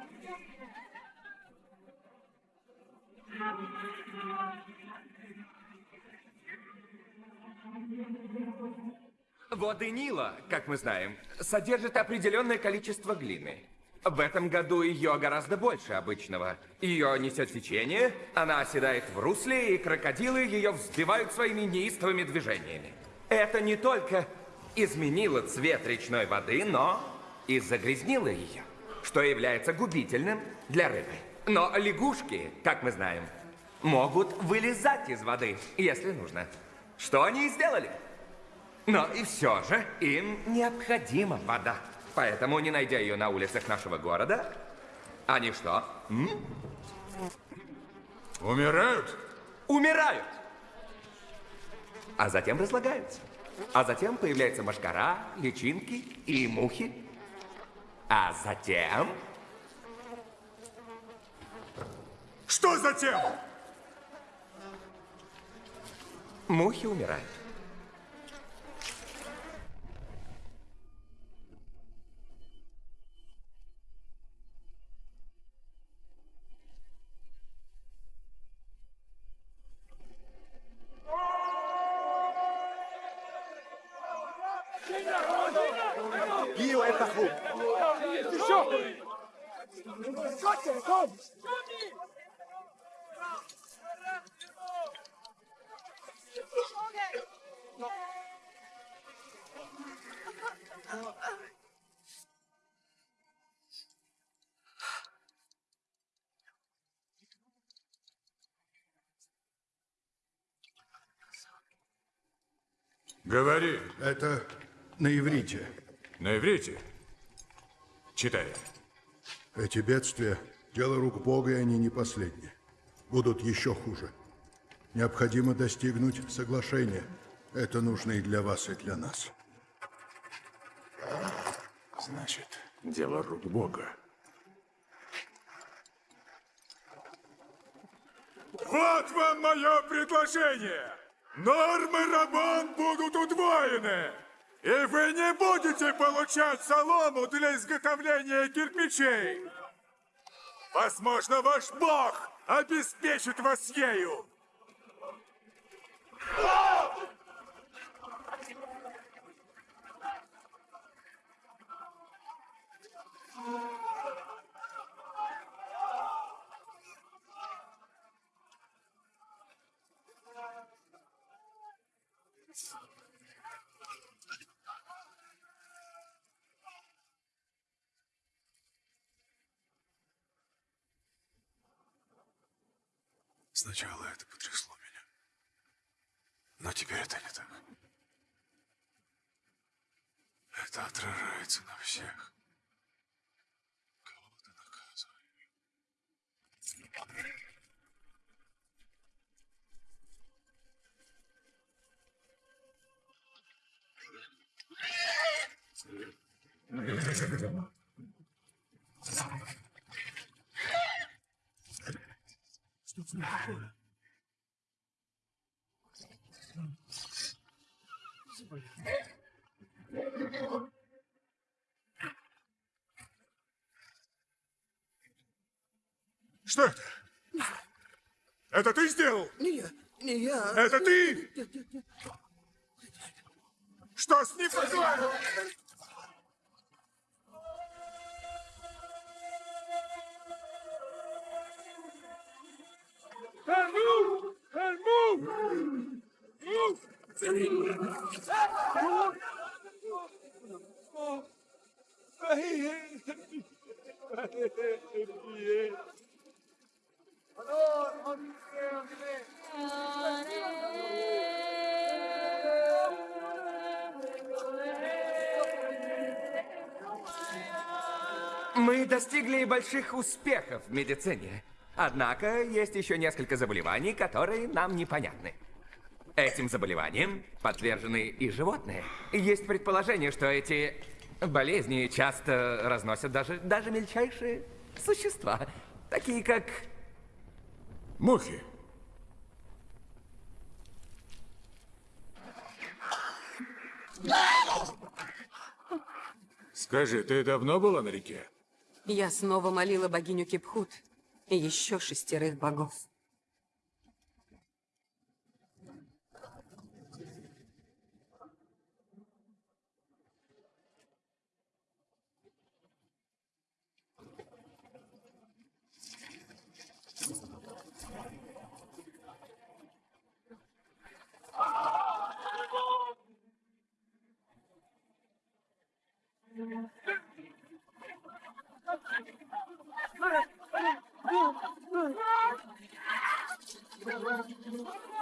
Воды Нила, как мы знаем, содержат определенное количество глины. В этом году ее гораздо больше обычного. Ее несет течение, она оседает в русле, и крокодилы ее взбивают своими неистовыми движениями. Это не только изменило цвет речной воды, но и загрязнило ее, что является губительным для рыбы. Но лягушки, как мы знаем, могут вылезать из воды, если нужно. Что они и сделали. Но и все же им необходима вода. Поэтому, не найдя ее на улицах нашего города, они что? М? Умирают? Умирают! А затем разлагаются. А затем появляются мошкара, личинки и мухи. А затем... Что затем? Мухи умирают. Это на иврите. На иврите? Читай. Эти бедствия – дело рук Бога, и они не последние. Будут еще хуже. Необходимо достигнуть соглашения. Это нужно и для вас, и для нас. Значит, дело рук Бога. Вот вам мое предложение! Нормы Рабон будут удвоены! И вы не будете получать солому для изготовления кирпичей! Возможно, ваш бог обеспечит вас ею! Сначала это потрясло меня. Но теперь это не так. Это отражается на всех. Кого ты наказываешь? Что такое? Что это? Это ты сделал? Не я, не я. Это ты? Нет, нет, нет. Что с ним Мы достигли больших успехов в медицине. Однако есть еще несколько заболеваний, которые нам непонятны. Этим заболеваниям подвержены и животные. Есть предположение, что эти Болезни часто разносят даже, даже мельчайшие существа, такие как... Мухи. Скажи, ты давно была на реке? Я снова молила богиню Кипхут и еще шестерых богов. Oh, my God.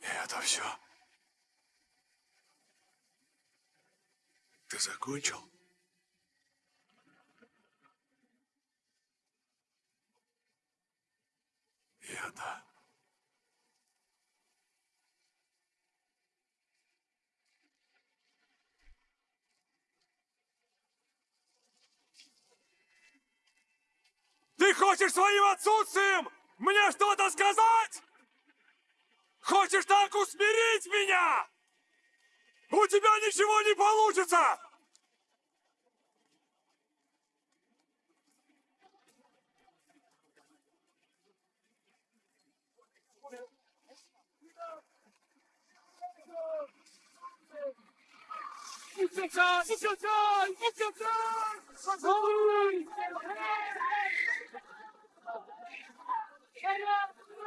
Это все? Ты закончил? Я да. Ты хочешь своим отсутствием мне что-то сказать? Хочешь так усмирить меня? У тебя ничего не получится!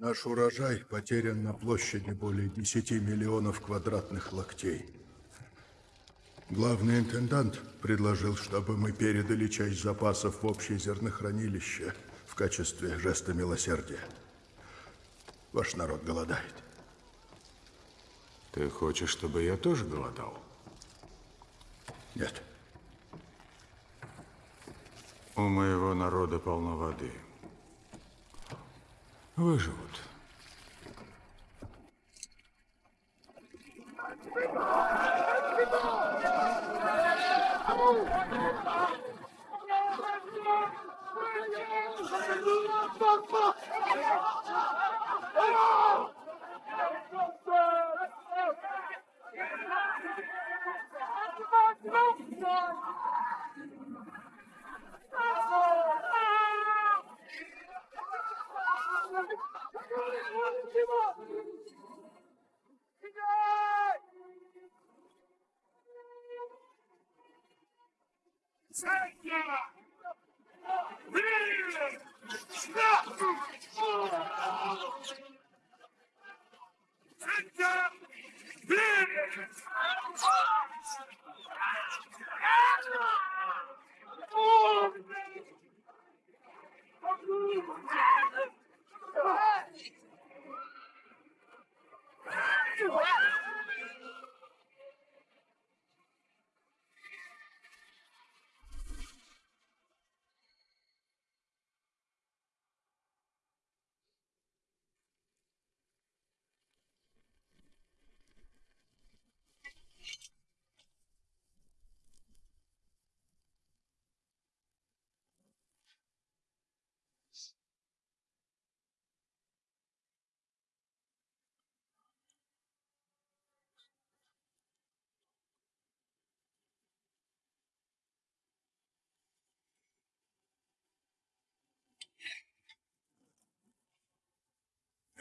Наш урожай потерян на площади более 10 миллионов квадратных локтей. Главный интендант предложил, чтобы мы передали часть запасов в общее зернохранилище в качестве жеста милосердия. Ваш народ голодает. Ты хочешь, чтобы я тоже голодал? Нет. У моего народа полно воды. Выживут. Oh!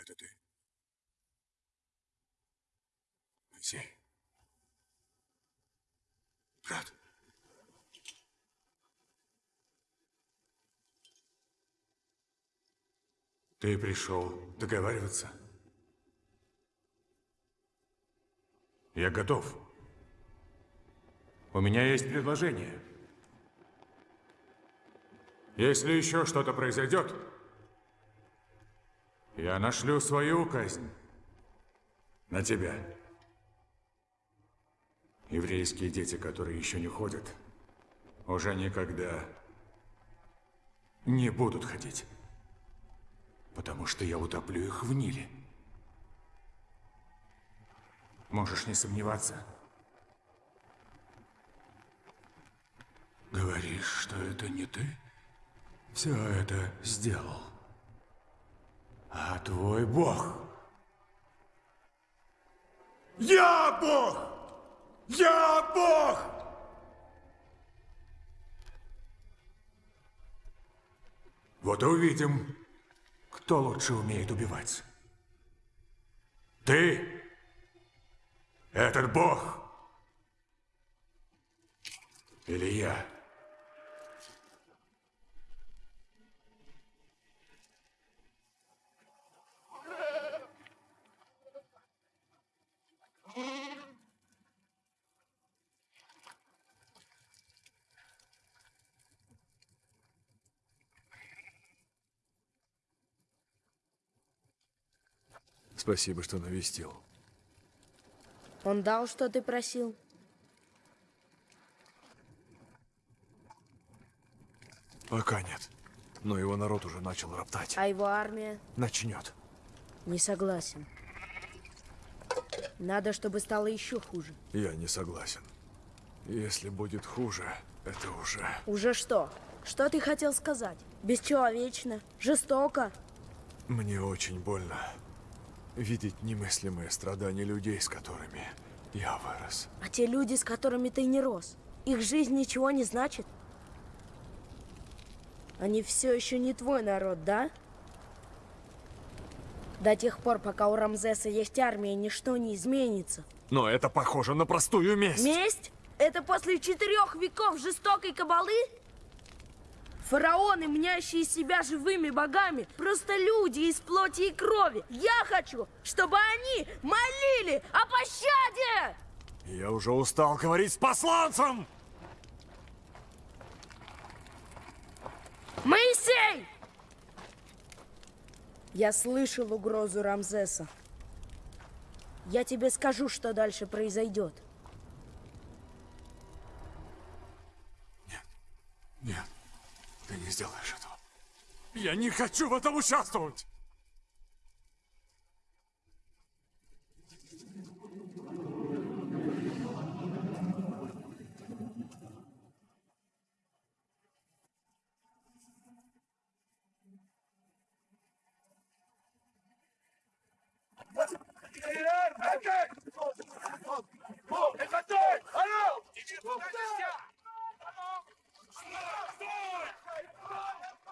Это ты? Моисей. Брат. Ты пришел договариваться? Я готов. У меня есть предложение. Если еще что-то произойдет, я нашлю свою казнь на тебя. Еврейские дети, которые еще не ходят, уже никогда не будут ходить. Потому что я утоплю их в Ниле. Можешь не сомневаться. Говоришь, что это не ты? Все это сделал. А твой бог... Я бог! Я бог! Вот увидим, кто лучше умеет убивать. Ты? Этот бог? Или я? Спасибо, что навестил. Он дал, что ты просил? Пока нет. Но его народ уже начал роптать. А его армия? Начнет. Не согласен. Надо, чтобы стало еще хуже. Я не согласен. Если будет хуже, это уже... Уже что? Что ты хотел сказать? Бесчеловечно? Жестоко? Мне очень больно видеть немыслимые страдания людей, с которыми я вырос. А те люди, с которыми ты не рос, их жизнь ничего не значит? Они все еще не твой народ, да? До тех пор, пока у Рамзеса есть армия, ничто не изменится. Но это похоже на простую месть. Месть? Это после четырех веков жестокой кабалы? Фараоны, мнящие себя живыми богами, просто люди из плоти и крови. Я хочу, чтобы они молили о пощаде! Я уже устал говорить с посланцем! Моисей! Я слышал угрозу Рамзеса. Я тебе скажу, что дальше произойдет. Нет, ты не сделаешь этого. Я не хочу в этом участвовать!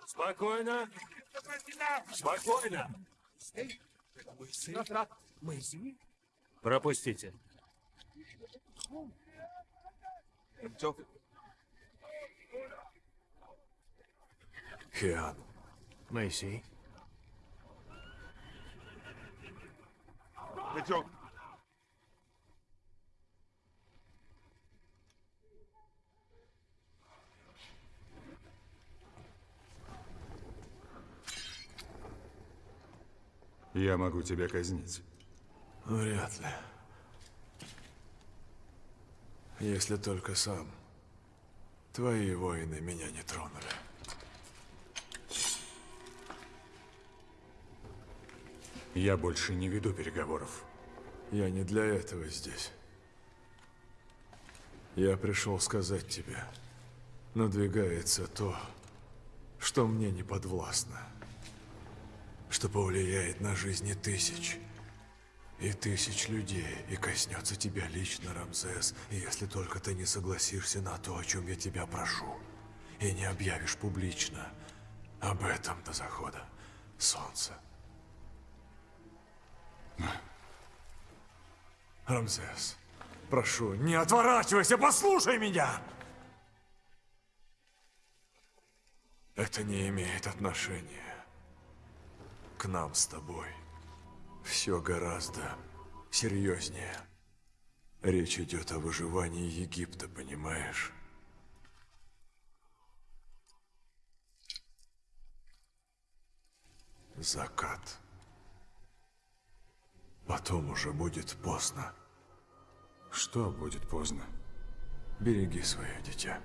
Спокойно. Спокойно. Пропустите. Хиан. Мэйси. Идем. Я могу тебя казнить. Вряд ли. Если только сам. Твои воины меня не тронули. Я больше не веду переговоров. Я не для этого здесь. Я пришел сказать тебе, надвигается то, что мне не подвластно, что повлияет на жизни тысяч и тысяч людей, и коснется тебя лично, Рамзес, если только ты не согласишься на то, о чем я тебя прошу, и не объявишь публично об этом до захода солнца. Рамзес, прошу, не отворачивайся, послушай меня! Это не имеет отношения к нам с тобой. Все гораздо серьезнее. Речь идет о выживании Египта, понимаешь? Закат. Потом уже будет поздно. Что будет поздно? Береги свое дитя.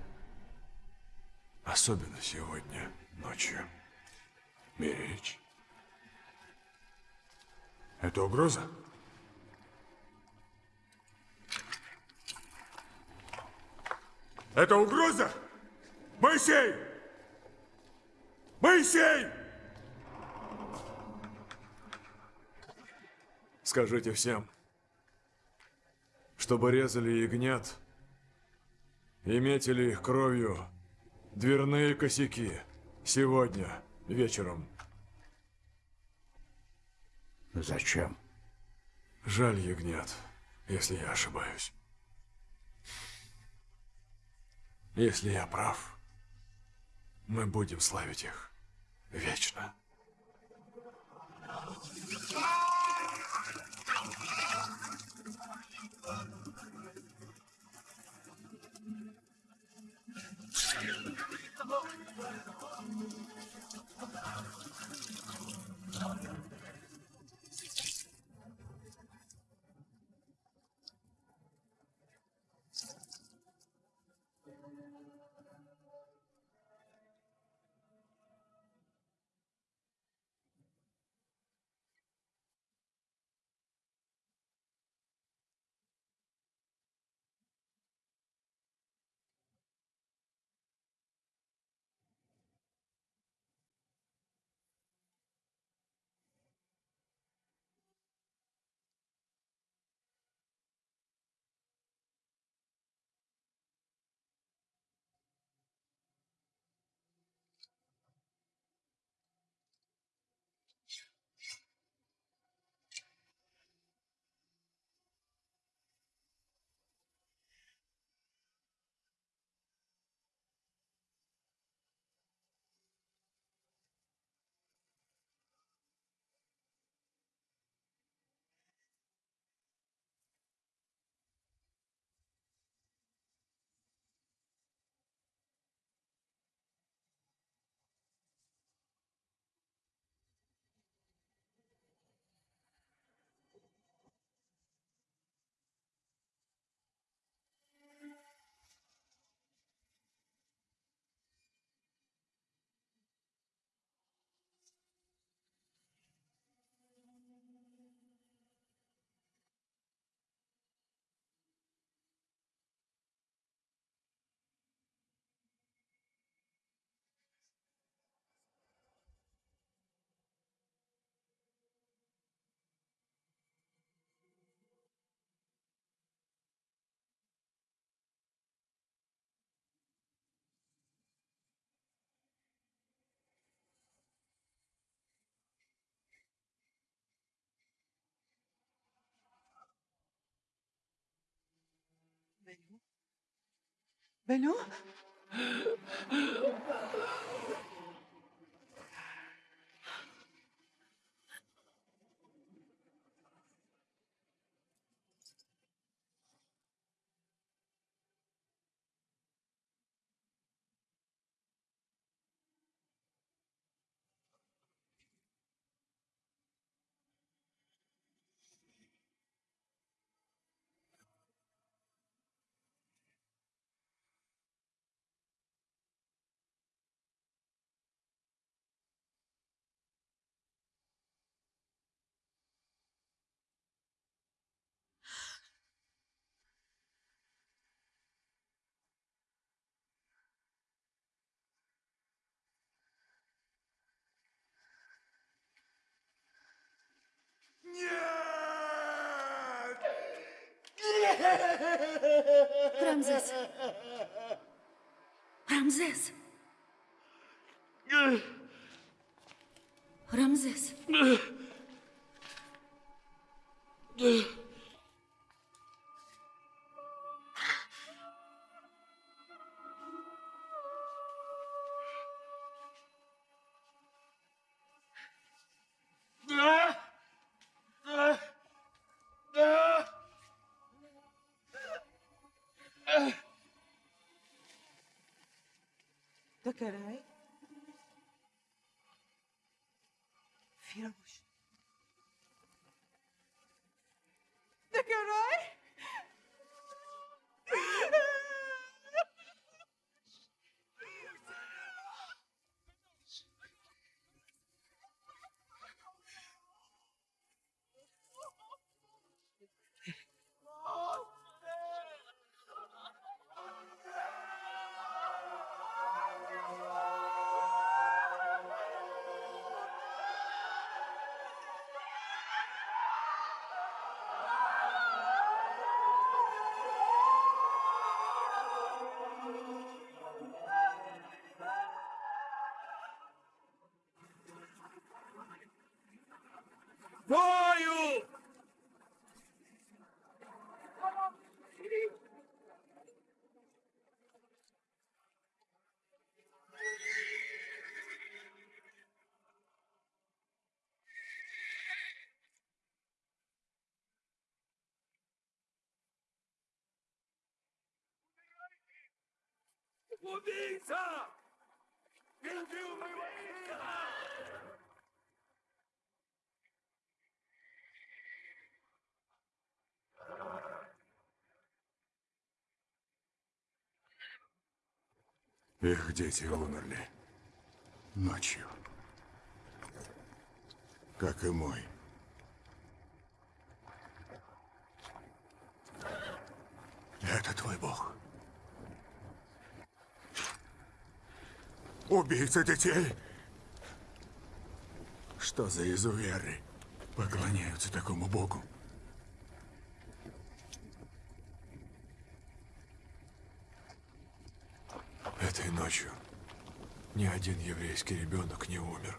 Особенно сегодня, ночью. Беречь? Это угроза? Это угроза? Моисей! Моисей! Скажите всем, чтобы резали ягнят и метили их кровью дверные косяки сегодня вечером. Зачем? Жаль ягнят, если я ошибаюсь. Если я прав, мы будем славить их вечно. Benu? Beno? Рамзес. Рамзес. Рамзес. Убийца! Убил моего сына! Их дети умерли. Ночью. Как и мой. Это твой бог. Убийца детей! Что за изуверы поклоняются такому богу? Этой ночью ни один еврейский ребенок не умер.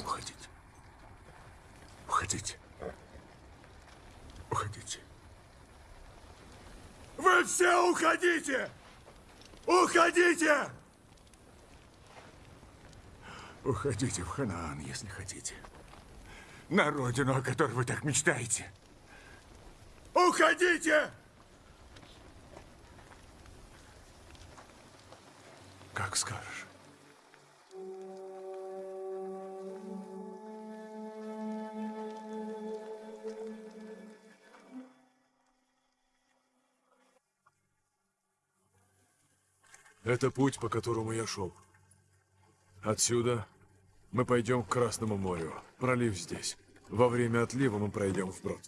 Уходите. Уходите. Уходите. Вы все уходите! Уходите! Уходите в Ханаан, если хотите. На родину, о которой вы так мечтаете. Уходите! Как скажешь. Это путь, по которому я шел. Отсюда мы пойдем к Красному морю. Пролив здесь. Во время отлива мы пройдем вброд.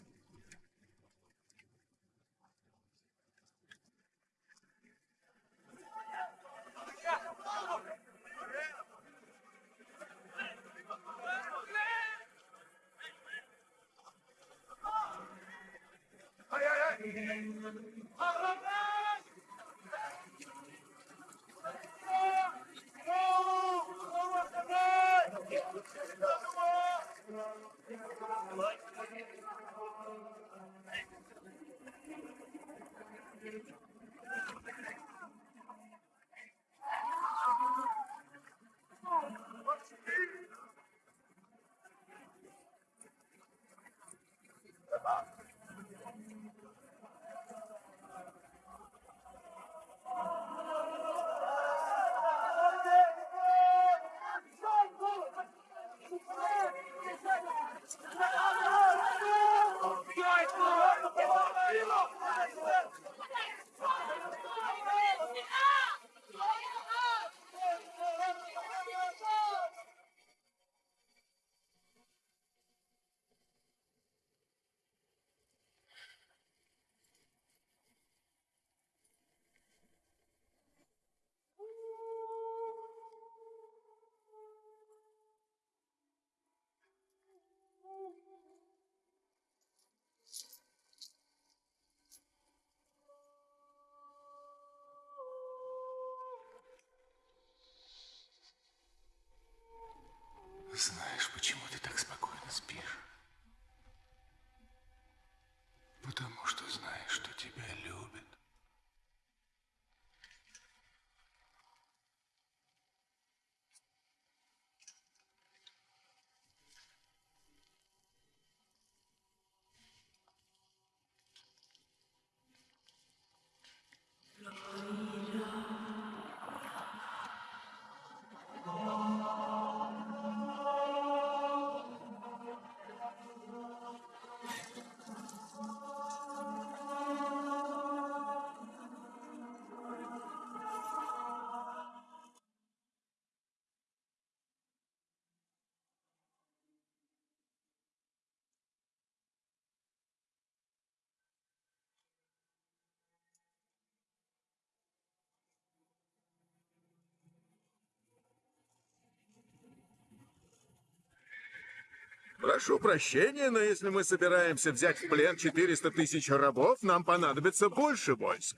Прошу прощения, но если мы собираемся взять в плен 400 тысяч рабов, нам понадобится больше войск.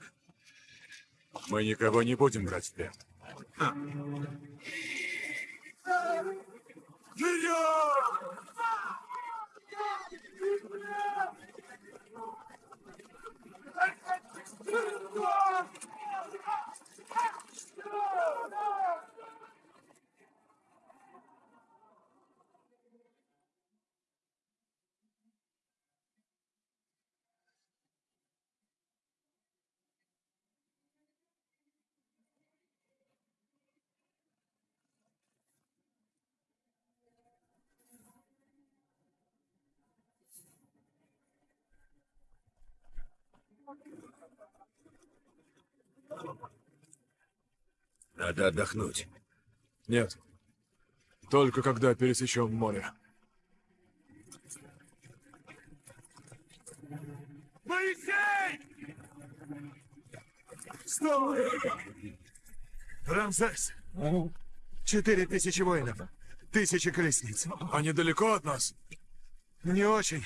Мы никого не будем брать в плен. Надо отдохнуть. Нет. Только когда пересечем море. Моисей! Стой! Рамзес! Четыре тысячи воинов. Тысячи колесниц. Они далеко от нас? Не очень.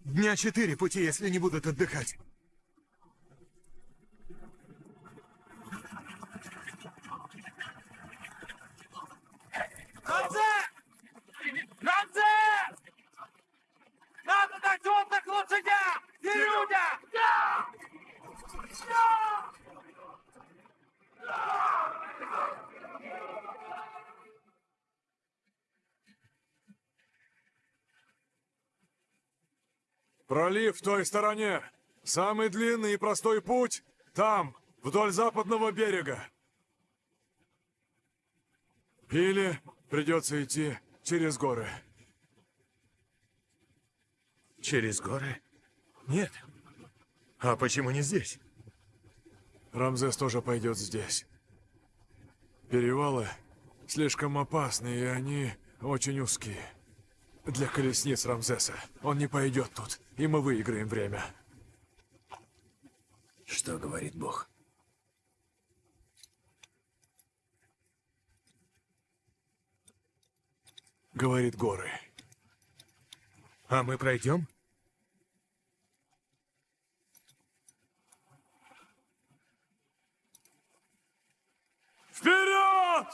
Дня четыре пути, если не будут отдыхать. Дать отдых лошадям и людям! Пролив в той стороне. Самый длинный и простой путь там, вдоль западного берега. Или придется идти через горы. Через горы? Нет. А почему не здесь? Рамзес тоже пойдет здесь. Перевалы слишком опасны, и они очень узкие. Для колесниц Рамзеса. Он не пойдет тут, и мы выиграем время. Что говорит Бог? Говорит горы. А мы пройдем? Вперед!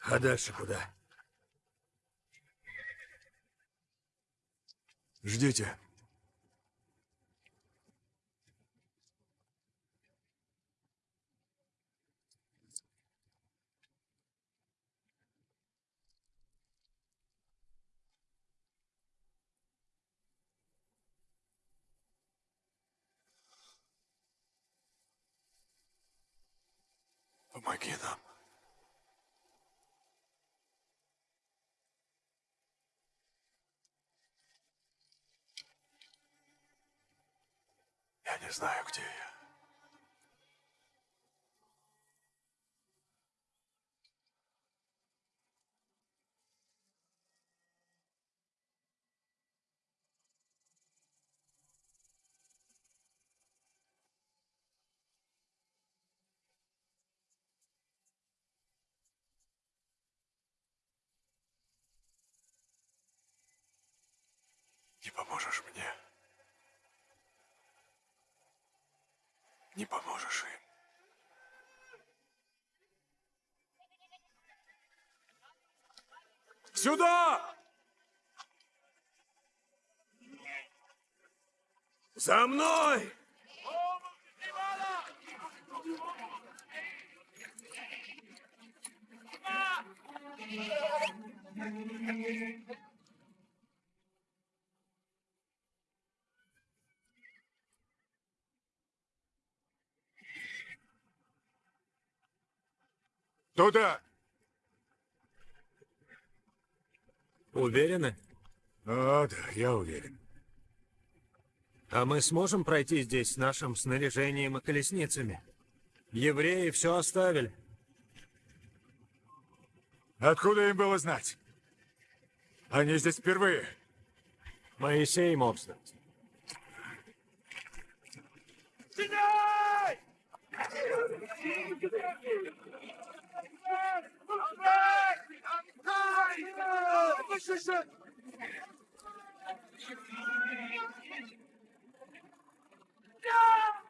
А дальше куда? Ждите. Помоги нам. Знаю, где я. Не поможешь мне. Не поможешь им. Сюда! За мной! Туда! Уверены? О, да, я уверен. А мы сможем пройти здесь с нашим снаряжением и колесницами? Евреи все оставили. Откуда им было знать? Они здесь впервые. Моисей мог знать. Yeah!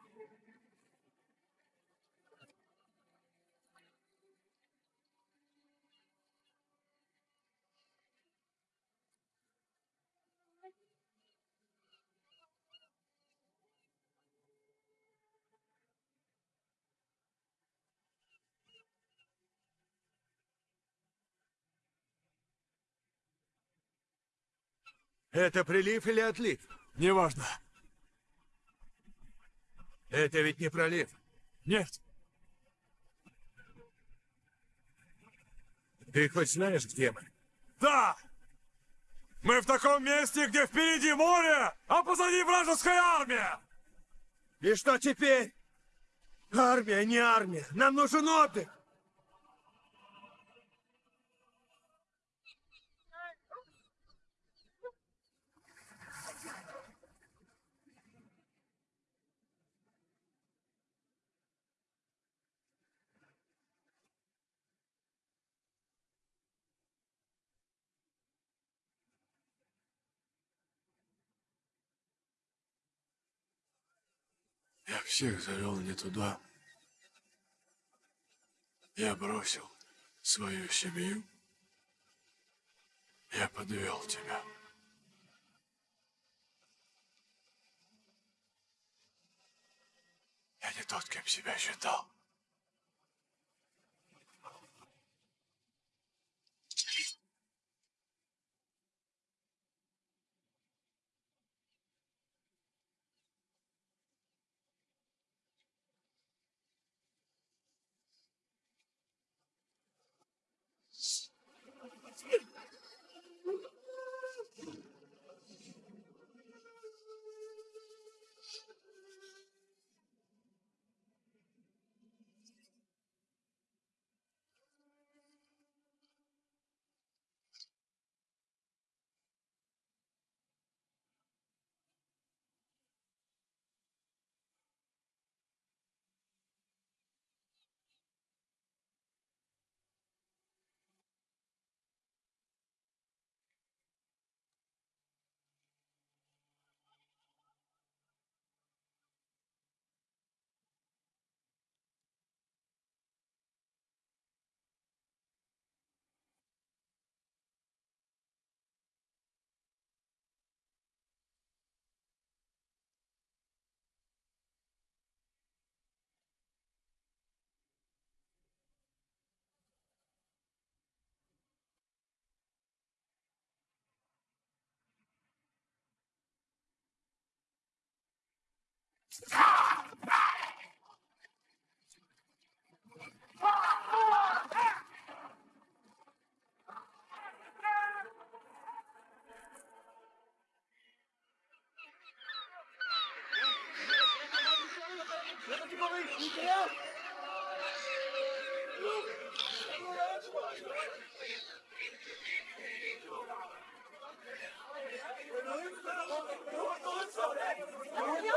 Это прилив или отлив? Неважно. Это ведь не пролив. Нет. Ты хоть знаешь, где мы? Да! Мы в таком месте, где впереди море, а позади вражеская армия! И что теперь? Армия, не армия. Нам нужен отдых. Я всех завел не туда. Я бросил свою семью. Я подвел тебя. Я не тот, кем себя считал. Yeah.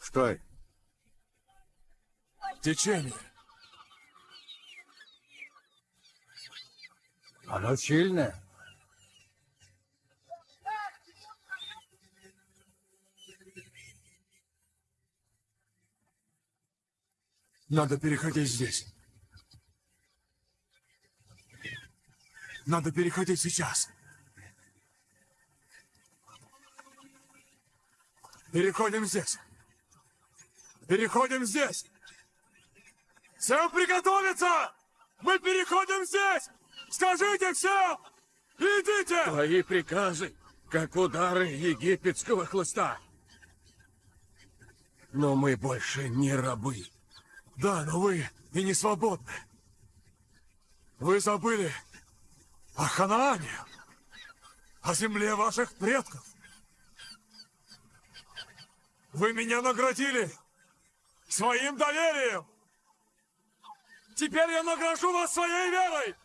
Стой. Течение. Оно сильное. Надо переходить здесь. Надо переходить сейчас. Переходим здесь. Переходим здесь. Всем приготовиться! Мы переходим здесь! Скажите всем! Идите! Твои приказы, как удары египетского хлыста. Но мы больше не рабы. Да, но вы и не свободны. Вы забыли о Ханаане, о земле ваших предков. Вы меня наградили своим доверием. Теперь я награжу вас своей верой.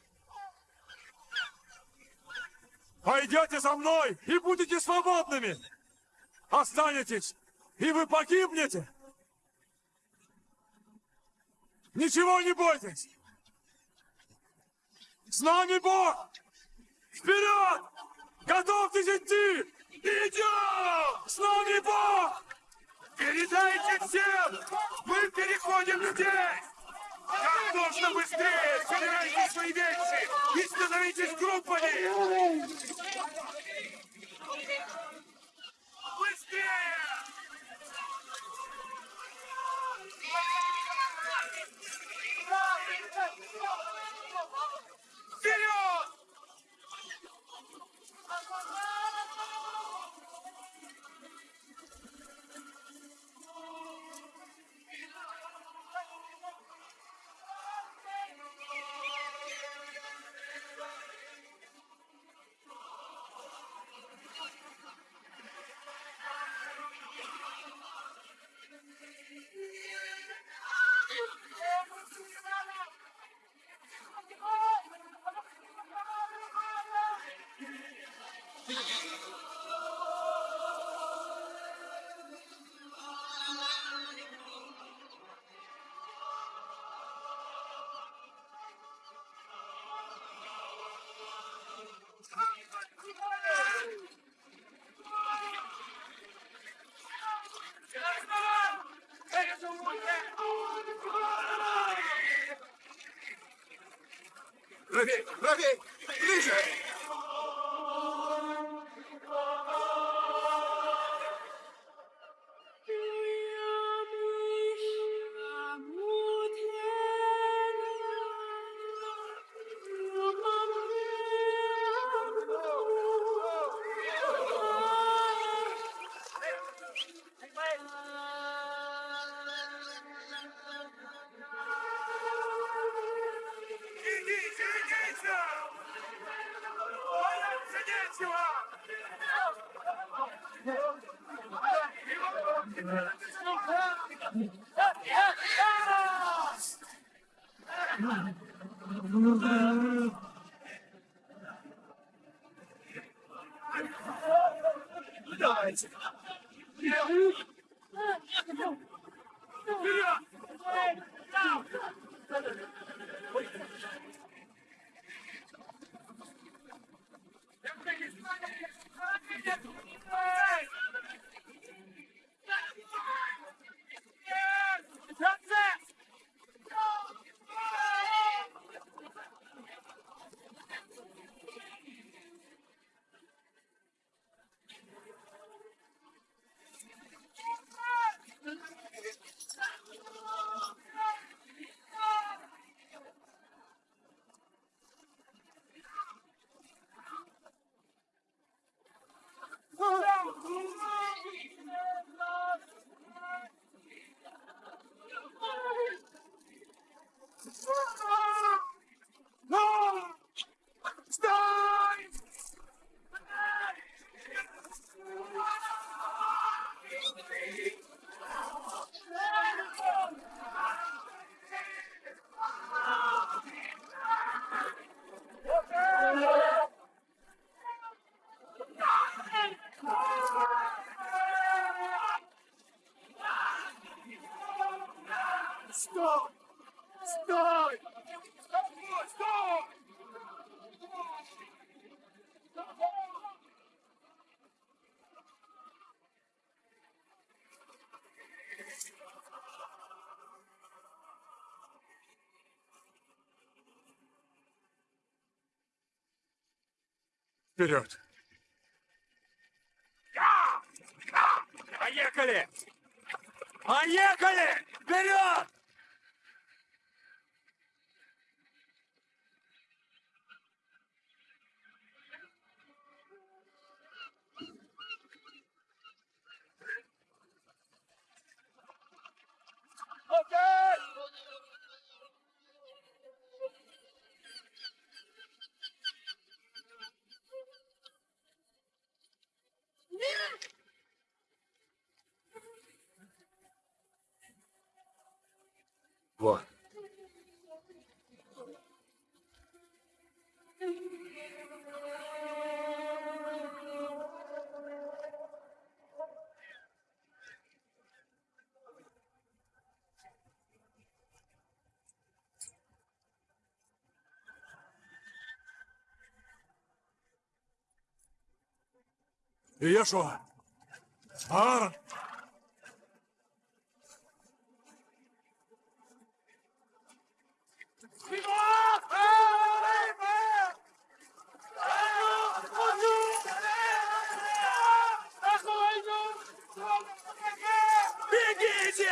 Пойдете за мной и будете свободными. Останетесь, и вы погибнете. Ничего не бойтесь! С нами Бог! Вперед! Готовьтесь идти! Идем! С нами Бог! Передайте всем! Мы переходим здесь! Как можно быстрее собирайте свои вещи и становитесь группами! Быстрее! Вперед! Вперед! Поехали! Поехали! Вперед! Вот. И я що? Аарон? Бегите!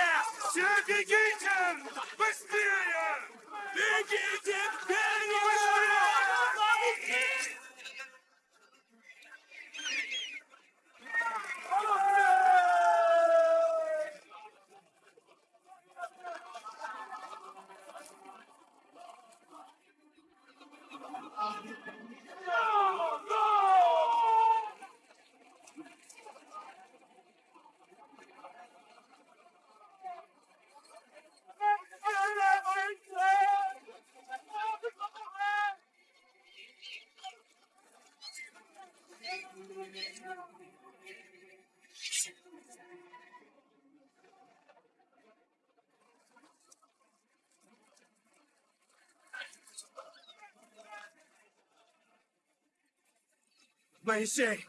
Все бегите! Быстрее! Бегите! Бегите! Моисей!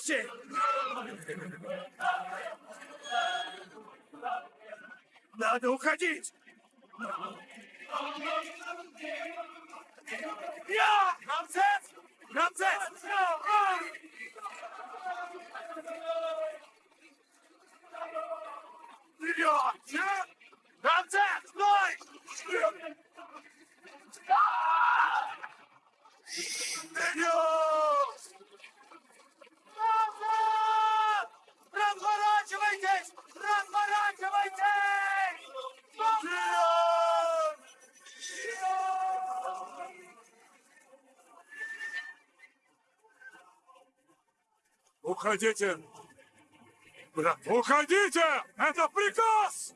Моисей! Надо уходить! Я! Рамзес! Рамзес! Вперед! Я! Рамзес! Стой! Вперед! Разворачивайтесь! Разворачивайтесь! Вперед! Уходите! Уходите! Это приказ!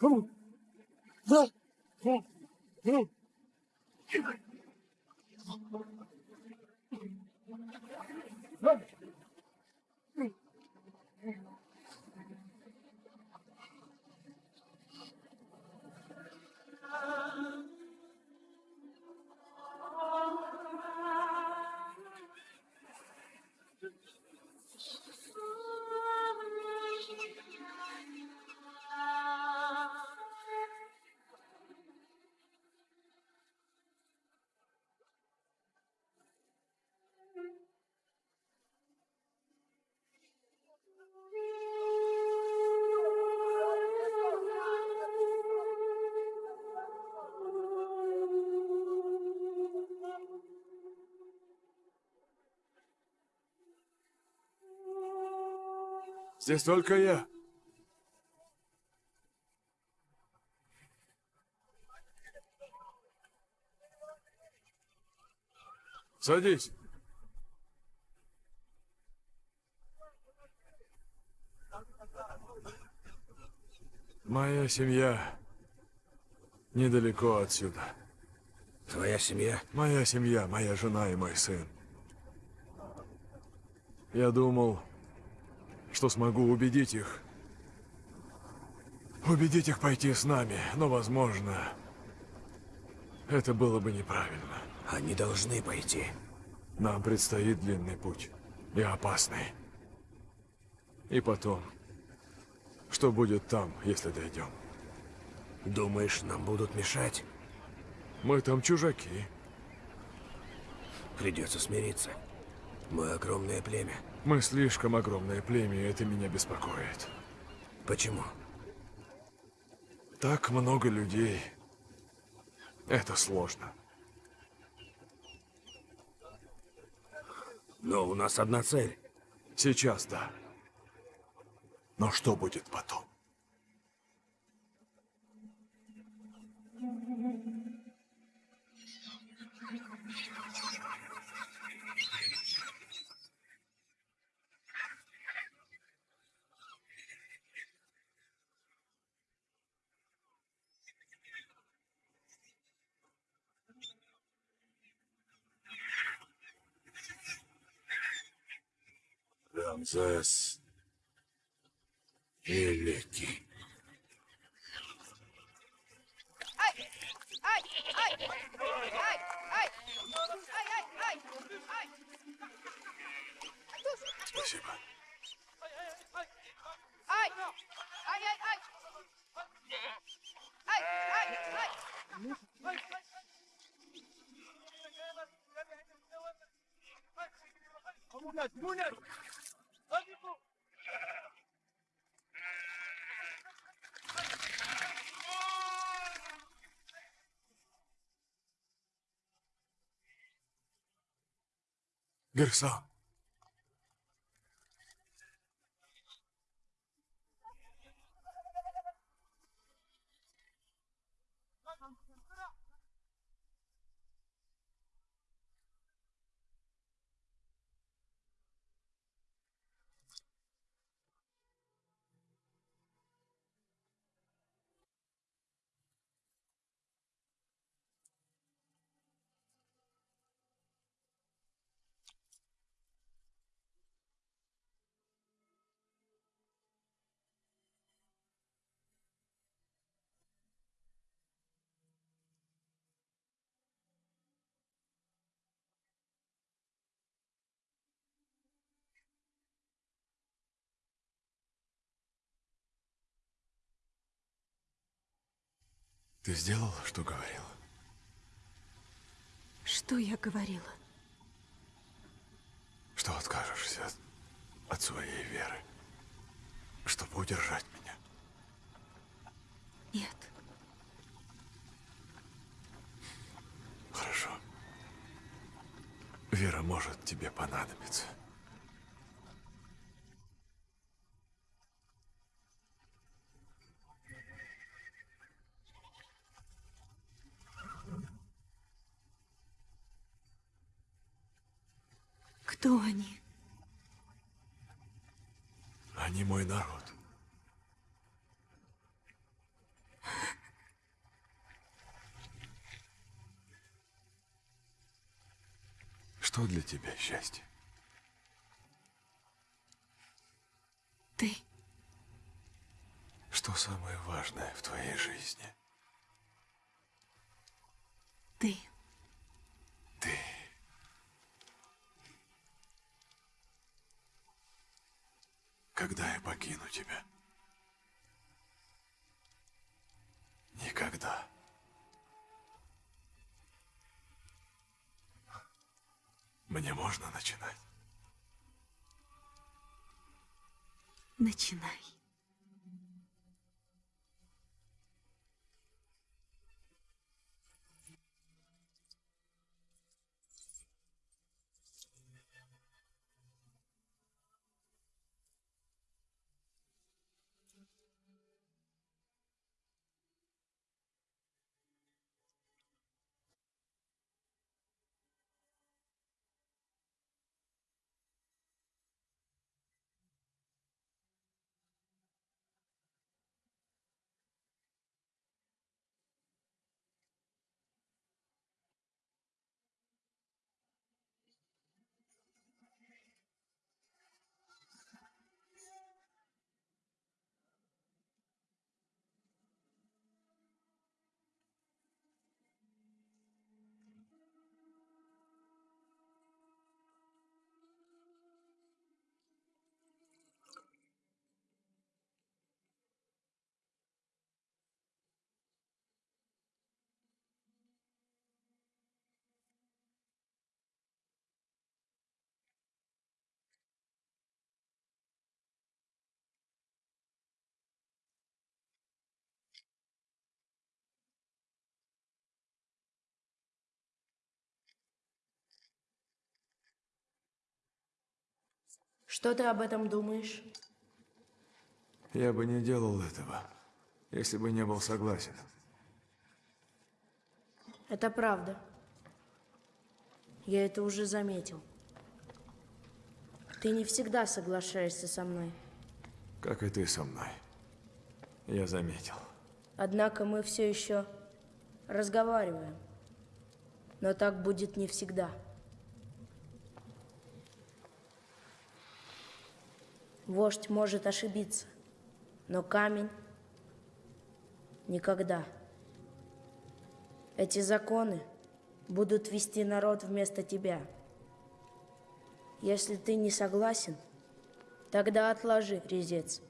Right. Здесь только я. Садись. Моя семья недалеко отсюда. Твоя семья? Моя семья, моя жена и мой сын. Я думал, что смогу убедить их. Убедить их пойти с нами, но, возможно, это было бы неправильно. Они должны пойти. Нам предстоит длинный путь. И опасный. И потом, что будет там, если дойдем? Думаешь, нам будут мешать? Мы там чужаки. Придется смириться. Мы огромное племя. Мы слишком огромное племя, и это меня беспокоит. Почему? Так много людей. Это сложно. Но у нас одна цель. Сейчас да. Но что будет потом? Рамзес Великий. Спасибо. ゲルさん Ты сделала, что говорила? Что я говорила? Что откажешься от, от своей веры, чтобы удержать меня? Нет. Хорошо. Вера может тебе понадобиться. Кто они? Они мой народ. Что для тебя счастье? Ты. Что самое важное в твоей жизни? Ты. Ты. Когда я покину тебя? Никогда. Мне можно начинать? Начинай. Что ты об этом думаешь? Я бы не делал этого, если бы не был согласен. Это правда. Я это уже заметил. Ты не всегда соглашаешься со мной. Как и ты со мной. Я заметил. Однако мы все еще разговариваем. Но так будет не всегда. Вождь может ошибиться, но камень никогда. Эти законы будут вести народ вместо тебя. Если ты не согласен, тогда отложи резец.